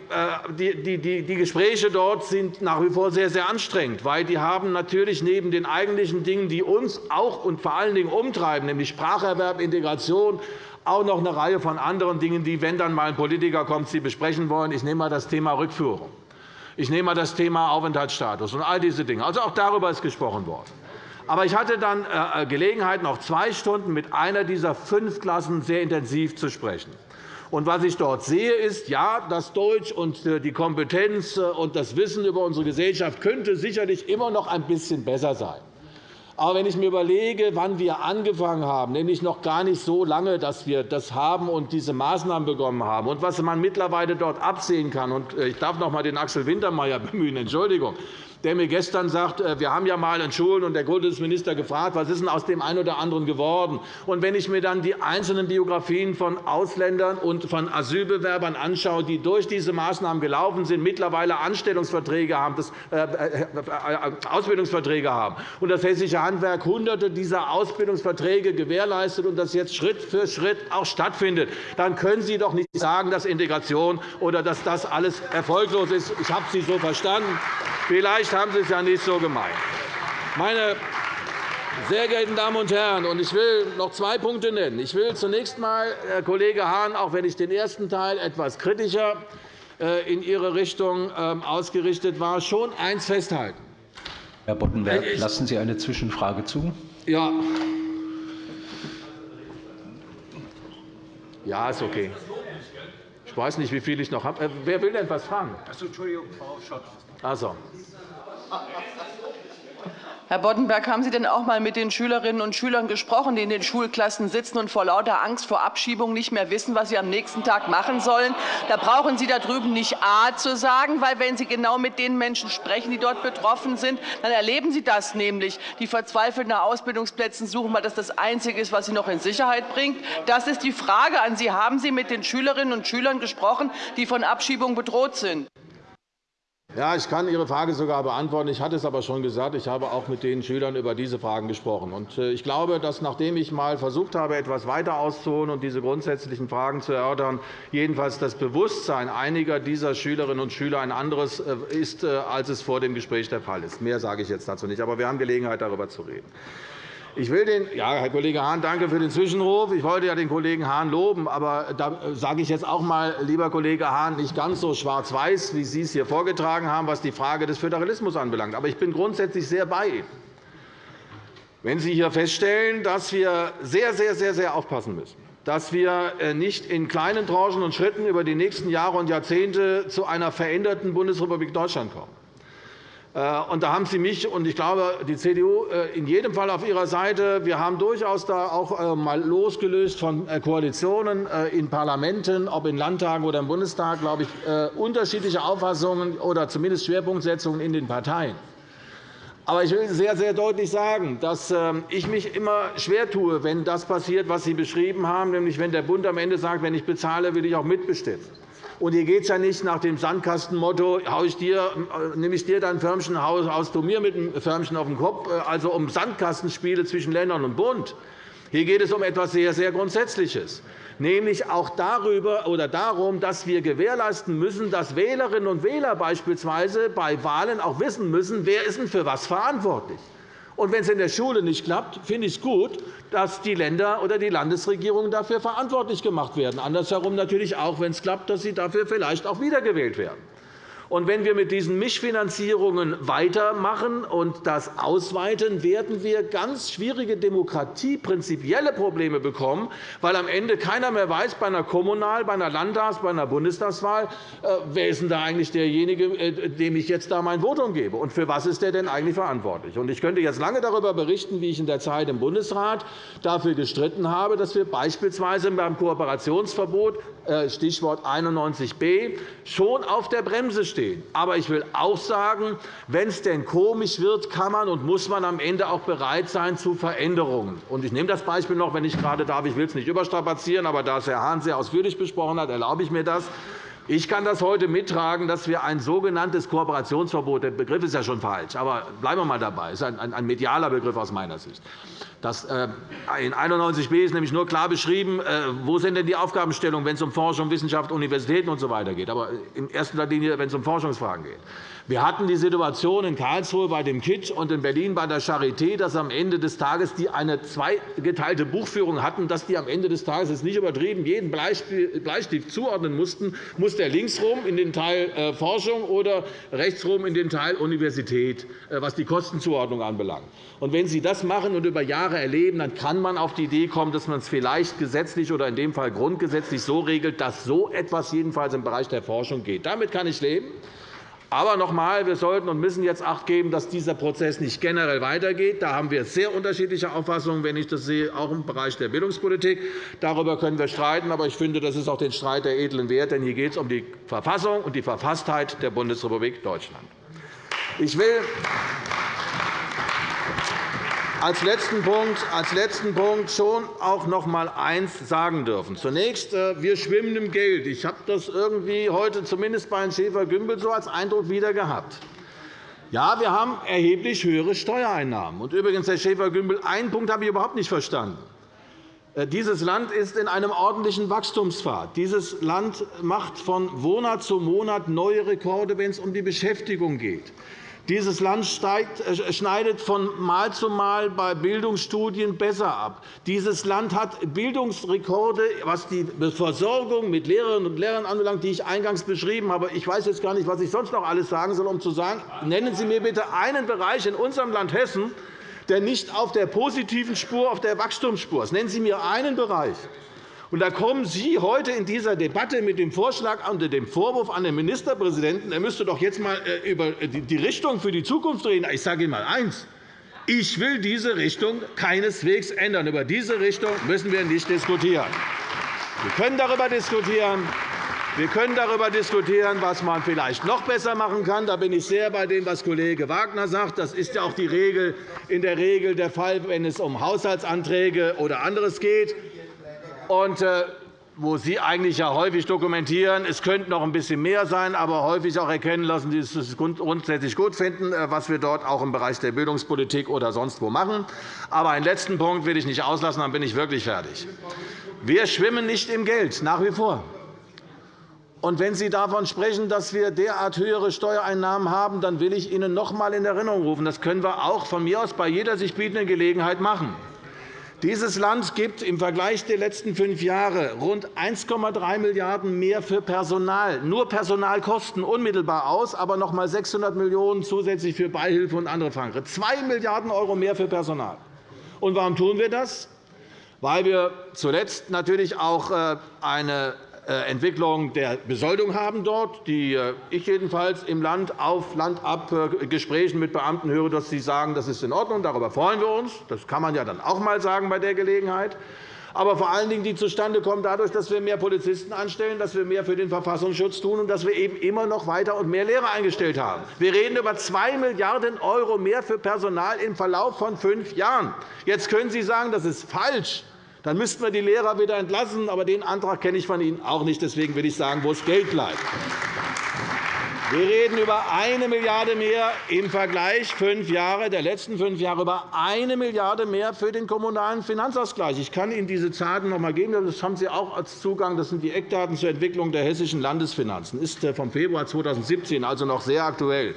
die, die, die, die Gespräche dort sind nach wie vor sehr, sehr anstrengend, weil die haben natürlich neben den eigentlichen Dingen, die uns auch und vor allen Dingen umtreiben, nämlich Spracherwerb, Integration, auch noch eine Reihe von anderen Dingen, die, wenn dann mal ein Politiker kommt, Sie besprechen wollen. Ich nehme einmal das Thema Rückführung. Ich nehme einmal das Thema Aufenthaltsstatus und all diese Dinge. Also auch darüber ist gesprochen worden. Aber ich hatte dann äh, Gelegenheit, noch zwei Stunden mit einer dieser fünf Klassen sehr intensiv zu sprechen. Und was ich dort sehe, ist, ja, das Deutsch und äh, die Kompetenz äh, und das Wissen über unsere Gesellschaft könnte sicherlich immer noch ein bisschen besser sein. Aber wenn ich mir überlege, wann wir angefangen haben, nämlich noch gar nicht so lange, dass wir das haben und diese Maßnahmen bekommen haben, und was man mittlerweile dort absehen kann, und ich darf noch einmal den Axel Wintermeyer bemühen, Entschuldigung, der mir gestern sagt, äh, wir haben ja einmal in Schulen und der Kultusminister gefragt, was ist denn aus dem einen oder anderen geworden. Und wenn ich mir dann die einzelnen Biografien von Ausländern und von Asylbewerbern anschaue, die durch diese Maßnahmen gelaufen sind, mittlerweile Anstellungsverträge haben, das, äh, äh, Ausbildungsverträge haben und das Hessische Handwerk Hunderte dieser Ausbildungsverträge gewährleistet und das jetzt Schritt für Schritt auch stattfindet, dann können Sie doch nicht sagen, dass Integration oder dass das alles erfolglos ist. Ich habe Sie so verstanden. Vielleicht haben Sie es ja nicht so gemeint. Meine sehr geehrten Damen und Herren, ich will noch zwei Punkte nennen. Ich will zunächst einmal, Herr Kollege Hahn, auch wenn ich den ersten Teil etwas kritischer äh, in Ihre Richtung ähm, ausgerichtet war, schon eines festhalten. Herr Boddenberg, lassen Sie eine Zwischenfrage zu? Ja. Ja, ist okay. Ich weiß nicht, wie viel ich noch habe. Äh, wer will denn etwas fragen? Entschuldigung, Frau Schott. Also. Herr Boddenberg, haben Sie denn auch einmal mit den Schülerinnen und Schülern gesprochen, die in den Schulklassen sitzen und vor lauter Angst vor Abschiebung nicht mehr wissen, was sie am nächsten Tag machen sollen? Da brauchen Sie da drüben nicht A zu sagen, weil wenn Sie genau mit den Menschen sprechen, die dort betroffen sind, dann erleben Sie das nämlich. Die verzweifelt nach Ausbildungsplätzen suchen, weil das das Einzige ist, was sie noch in Sicherheit bringt. Das ist die Frage an Sie. Haben Sie mit den Schülerinnen und Schülern gesprochen, die von Abschiebung bedroht sind? Ja, ich kann Ihre Frage sogar beantworten. Ich hatte es aber schon gesagt. Ich habe auch mit den Schülern über diese Fragen gesprochen. Äh, ich glaube, dass nachdem ich einmal versucht habe, etwas weiter auszuholen und diese grundsätzlichen Fragen zu erörtern, jedenfalls das Bewusstsein einiger dieser Schülerinnen und Schüler ein anderes äh, ist, äh, als es vor dem Gespräch der Fall ist. Mehr sage ich jetzt dazu nicht. Aber wir haben Gelegenheit, darüber zu reden. Ich will den, ja, Herr Kollege Hahn, danke für den Zwischenruf. Ich wollte ja den Kollegen Hahn loben, aber da sage ich jetzt auch einmal, lieber Kollege Hahn, nicht ganz so schwarz-weiß, wie Sie es hier vorgetragen haben, was die Frage des Föderalismus anbelangt. Aber ich bin grundsätzlich sehr bei Ihnen. wenn Sie hier feststellen, dass wir sehr, sehr, sehr, sehr aufpassen müssen, dass wir äh, nicht in kleinen Tranchen und Schritten über die nächsten Jahre und Jahrzehnte zu einer veränderten Bundesrepublik Deutschland kommen. Äh, und da haben Sie mich und ich glaube, die CDU äh, in jedem Fall auf ihrer Seite. Wir haben durchaus da auch einmal losgelöst von Koalitionen in Parlamenten, ob in Landtagen oder im Bundestag, glaube ich, unterschiedliche Auffassungen oder zumindest Schwerpunktsetzungen in den Parteien. Aber ich will sehr, sehr deutlich sagen, dass ähm, ich mich immer schwer tue, wenn das passiert, was Sie beschrieben haben, nämlich wenn der Bund am Ende sagt, wenn ich bezahle, will ich auch mitbestimmen. Und hier geht es ja nicht nach dem Sandkastenmotto, äh, nehme ich dir dein Förmchen, haust du mir mit dem Förmchen auf den Kopf, äh, also um Sandkastenspiele zwischen Ländern und Bund. Hier geht es um etwas sehr, sehr Grundsätzliches nämlich auch darüber oder darum, dass wir gewährleisten müssen, dass Wählerinnen und Wähler beispielsweise bei Wahlen auch wissen müssen, wer ist denn für was verantwortlich. Und wenn es in der Schule nicht klappt, finde ich es gut, dass die Länder oder die Landesregierungen dafür verantwortlich gemacht werden. Andersherum natürlich auch, wenn es klappt, dass sie dafür vielleicht auch wiedergewählt werden. Und wenn wir mit diesen Mischfinanzierungen weitermachen und das ausweiten, werden wir ganz schwierige demokratieprinzipielle Probleme bekommen, weil am Ende keiner mehr weiß, bei einer Kommunal-, bei einer Landtags-, bei einer Bundestagswahl, äh, wer ist denn da eigentlich derjenige, äh, dem ich jetzt da mein Votum gebe, und für was ist der denn eigentlich verantwortlich? Ich könnte jetzt lange darüber berichten, wie ich in der Zeit im Bundesrat dafür gestritten habe, dass wir beispielsweise beim Kooperationsverbot, Stichwort 91b, schon auf der Bremse stehen stehen. Aber ich will auch sagen, wenn es denn komisch wird, kann man und muss man am Ende auch bereit sein zu Veränderungen. Ich nehme das Beispiel noch, wenn ich gerade darf. Ich will es nicht überstrapazieren, aber da es Herr Hahn sehr ausführlich besprochen hat, erlaube ich mir das. Ich kann das heute mittragen, dass wir ein sogenanntes Kooperationsverbot – der Begriff ist ja schon falsch, aber bleiben wir einmal dabei. Das ist ein medialer Begriff aus meiner Sicht. Das, äh, in 91b ist nämlich nur klar beschrieben, äh, wo sind denn die Aufgabenstellungen, wenn es um Forschung, Wissenschaft, Universitäten usw. So geht, aber in erster Linie, wenn es um Forschungsfragen geht. Wir hatten die Situation in Karlsruhe bei dem KIT und in Berlin bei der Charité, dass am Ende des Tages die eine zweigeteilte Buchführung hatten, dass die am Ende des Tages ist nicht übertrieben jeden Bleistift zuordnen mussten, muss der links rum in den Teil äh, Forschung oder rechts rum in den Teil Universität, was die Kostenzuordnung anbelangt. Und wenn Sie das machen und über Jahre erleben, dann kann man auf die Idee kommen, dass man es vielleicht gesetzlich oder in dem Fall grundgesetzlich so regelt, dass so etwas jedenfalls im Bereich der Forschung geht. Damit kann ich leben. Aber noch einmal, wir sollten und müssen jetzt Acht geben, dass dieser Prozess nicht generell weitergeht. Da haben wir sehr unterschiedliche Auffassungen, wenn ich das sehe, auch im Bereich der Bildungspolitik. Darüber können wir streiten. Aber ich finde, das ist auch den Streit der edlen Wert. Denn hier geht es um die Verfassung und die Verfasstheit der Bundesrepublik Deutschland. Ich will als letzten Punkt, als letzten Punkt schon auch noch einmal eines sagen dürfen. Zunächst, äh, wir schwimmen im Geld. Ich habe das irgendwie heute zumindest bei Herrn Schäfer-Gümbel so als Eindruck wieder gehabt. Ja, wir haben erheblich höhere Steuereinnahmen. Und übrigens, Herr Schäfer-Gümbel, einen Punkt habe ich überhaupt nicht verstanden. Äh, dieses Land ist in einem ordentlichen Wachstumspfad. Dieses Land macht von Monat zu Monat neue Rekorde, wenn es um die Beschäftigung geht. Dieses Land äh, schneidet von Mal zu Mal bei Bildungsstudien besser ab. Dieses Land hat Bildungsrekorde, was die Versorgung mit Lehrerinnen und Lehrern anbelangt, die ich eingangs beschrieben habe. Ich weiß jetzt gar nicht, was ich sonst noch alles sagen soll, um zu sagen, nennen Sie mir bitte einen Bereich in unserem Land Hessen, der nicht auf der positiven Spur, auf der Wachstumsspur ist. Nennen Sie mir einen Bereich. Und da kommen Sie heute in dieser Debatte mit dem Vorschlag unter dem Vorwurf an den Ministerpräsidenten, er müsste doch jetzt einmal äh, über die Richtung für die Zukunft reden. Ich sage Ihnen einmal eines. Ich will diese Richtung keineswegs ändern. Über diese Richtung müssen wir nicht diskutieren. Wir können darüber diskutieren. Wir können darüber diskutieren, was man vielleicht noch besser machen kann. Da bin ich sehr bei dem, was Kollege Wagner sagt. Das ist ja auch die Regel, in der Regel der Fall, wenn es um Haushaltsanträge oder anderes geht und äh, wo Sie eigentlich ja häufig dokumentieren, es könnte noch ein bisschen mehr sein, aber häufig auch erkennen lassen, dass Sie es grundsätzlich gut finden, äh, was wir dort auch im Bereich der Bildungspolitik oder sonst wo machen. Aber einen letzten Punkt will ich nicht auslassen, dann bin ich wirklich fertig. Wir schwimmen nicht im Geld, nach wie vor. Und wenn Sie davon sprechen, dass wir derart höhere Steuereinnahmen haben, dann will ich Ihnen noch einmal in Erinnerung rufen, das können wir auch von mir aus bei jeder sich bietenden Gelegenheit machen. Dieses Land gibt im Vergleich der letzten fünf Jahre rund 1,3 Milliarden € mehr für Personal, nur Personalkosten unmittelbar aus, aber noch einmal 600 Millionen € zusätzlich für Beihilfe und andere Fragen. 2 Milliarden € mehr für Personal. Und warum tun wir das? Weil wir zuletzt natürlich auch äh, eine Entwicklung der Besoldung haben dort, die äh, ich jedenfalls im Land auf Land ab Gesprächen mit Beamten höre, dass sie sagen, das ist in Ordnung, darüber freuen wir uns. Das kann man ja dann auch einmal sagen bei der Gelegenheit aber vor allen Dingen, die zustande kommen dadurch, dass wir mehr Polizisten anstellen, dass wir mehr für den Verfassungsschutz tun und dass wir eben immer noch weiter und mehr Lehrer eingestellt haben. Wir reden über 2 Milliarden € mehr für Personal im Verlauf von fünf Jahren. Jetzt können Sie sagen, das ist falsch. Dann müssten wir die Lehrer wieder entlassen. Aber den Antrag kenne ich von Ihnen auch nicht. Deswegen will ich sagen, wo das Geld bleibt. Wir reden über 1 Milliarde € mehr im Vergleich fünf Jahre, der letzten fünf Jahre über 1 Milliarde € mehr für den Kommunalen Finanzausgleich. Ich kann Ihnen diese Zahlen noch einmal geben. Das haben Sie auch als Zugang. Das sind die Eckdaten zur Entwicklung der hessischen Landesfinanzen. Das ist äh, vom Februar 2017, also noch sehr aktuell.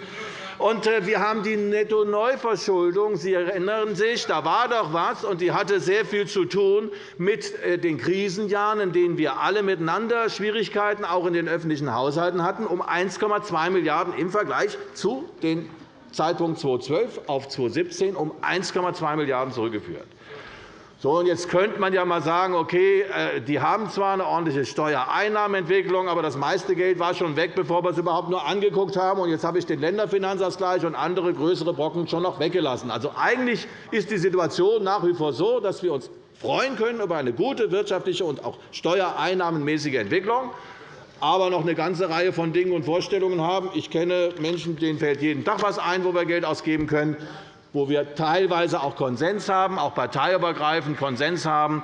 Äh, wir haben die Netto-Neuverschuldung. Sie erinnern sich, da war doch etwas, und die hatte sehr viel zu tun mit äh, den Krisenjahren, in denen wir alle miteinander Schwierigkeiten auch in den öffentlichen Haushalten hatten, um 1,2 Milliarden € im Vergleich zu dem Zeitpunkt 2012 auf 2017 um 1,2 Milliarden € zurückgeführt. So, und jetzt könnte man ja einmal sagen, okay, äh, die haben zwar eine ordentliche Steuereinnahmenentwicklung, aber das meiste Geld war schon weg, bevor wir es überhaupt nur angeguckt haben. Und jetzt habe ich den Länderfinanzausgleich und andere größere Brocken schon noch weggelassen. Also eigentlich ist die Situation nach wie vor so, dass wir uns freuen können über eine gute wirtschaftliche und auch steuereinnahmenmäßige Entwicklung aber noch eine ganze Reihe von Dingen und Vorstellungen haben. Ich kenne Menschen, denen fällt jeden Tag etwas ein, wo wir Geld ausgeben können wo wir teilweise auch Konsens haben, auch parteiübergreifend Konsens haben,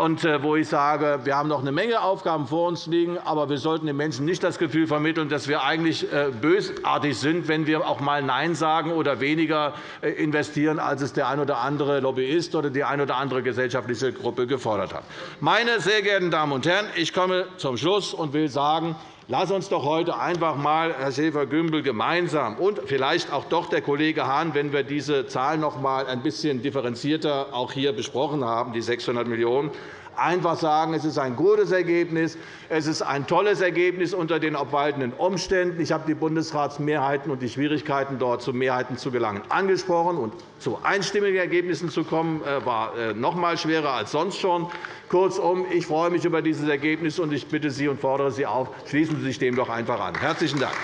und äh, wo ich sage, wir haben noch eine Menge Aufgaben vor uns liegen, aber wir sollten den Menschen nicht das Gefühl vermitteln, dass wir eigentlich äh, bösartig sind, wenn wir auch einmal Nein sagen oder weniger äh, investieren, als es der ein oder andere Lobbyist oder die eine oder andere gesellschaftliche Gruppe gefordert hat. Meine sehr geehrten Damen und Herren, ich komme zum Schluss und will sagen, Lass uns doch heute einfach einmal, Herr Schäfer-Gümbel, gemeinsam und vielleicht auch doch der Kollege Hahn, wenn wir diese Zahlen noch einmal ein bisschen differenzierter auch hier besprochen haben, die 600 Millionen €, einfach sagen, es ist ein gutes Ergebnis, es ist ein tolles Ergebnis unter den obwaltenden Umständen. Ich habe die Bundesratsmehrheiten und die Schwierigkeiten, dort zu Mehrheiten zu gelangen, angesprochen. Und zu einstimmigen Ergebnissen zu kommen, äh, war äh, noch einmal schwerer als sonst schon. Kurzum, ich freue mich über dieses Ergebnis, und ich bitte Sie und fordere Sie auf, schließen Sie sich dem doch einfach an. – Herzlichen Dank.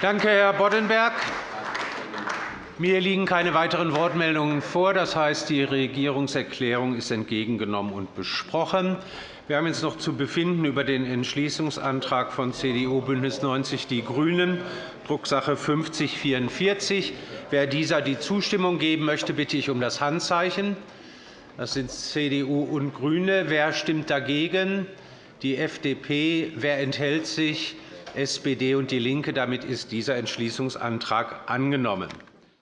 Danke, Herr Boddenberg. Mir liegen keine weiteren Wortmeldungen vor. Das heißt, die Regierungserklärung ist entgegengenommen und besprochen. Wir haben jetzt noch zu befinden über den Entschließungsantrag von CDU, BÜNDNIS 90 die GRÜNEN, Drucksache 5044. Wer dieser die Zustimmung geben möchte, bitte ich um das Handzeichen. Das sind CDU und GRÜNE. Wer stimmt dagegen? Die FDP. Wer enthält sich? SPD und DIE LINKE. Damit ist dieser Entschließungsantrag angenommen.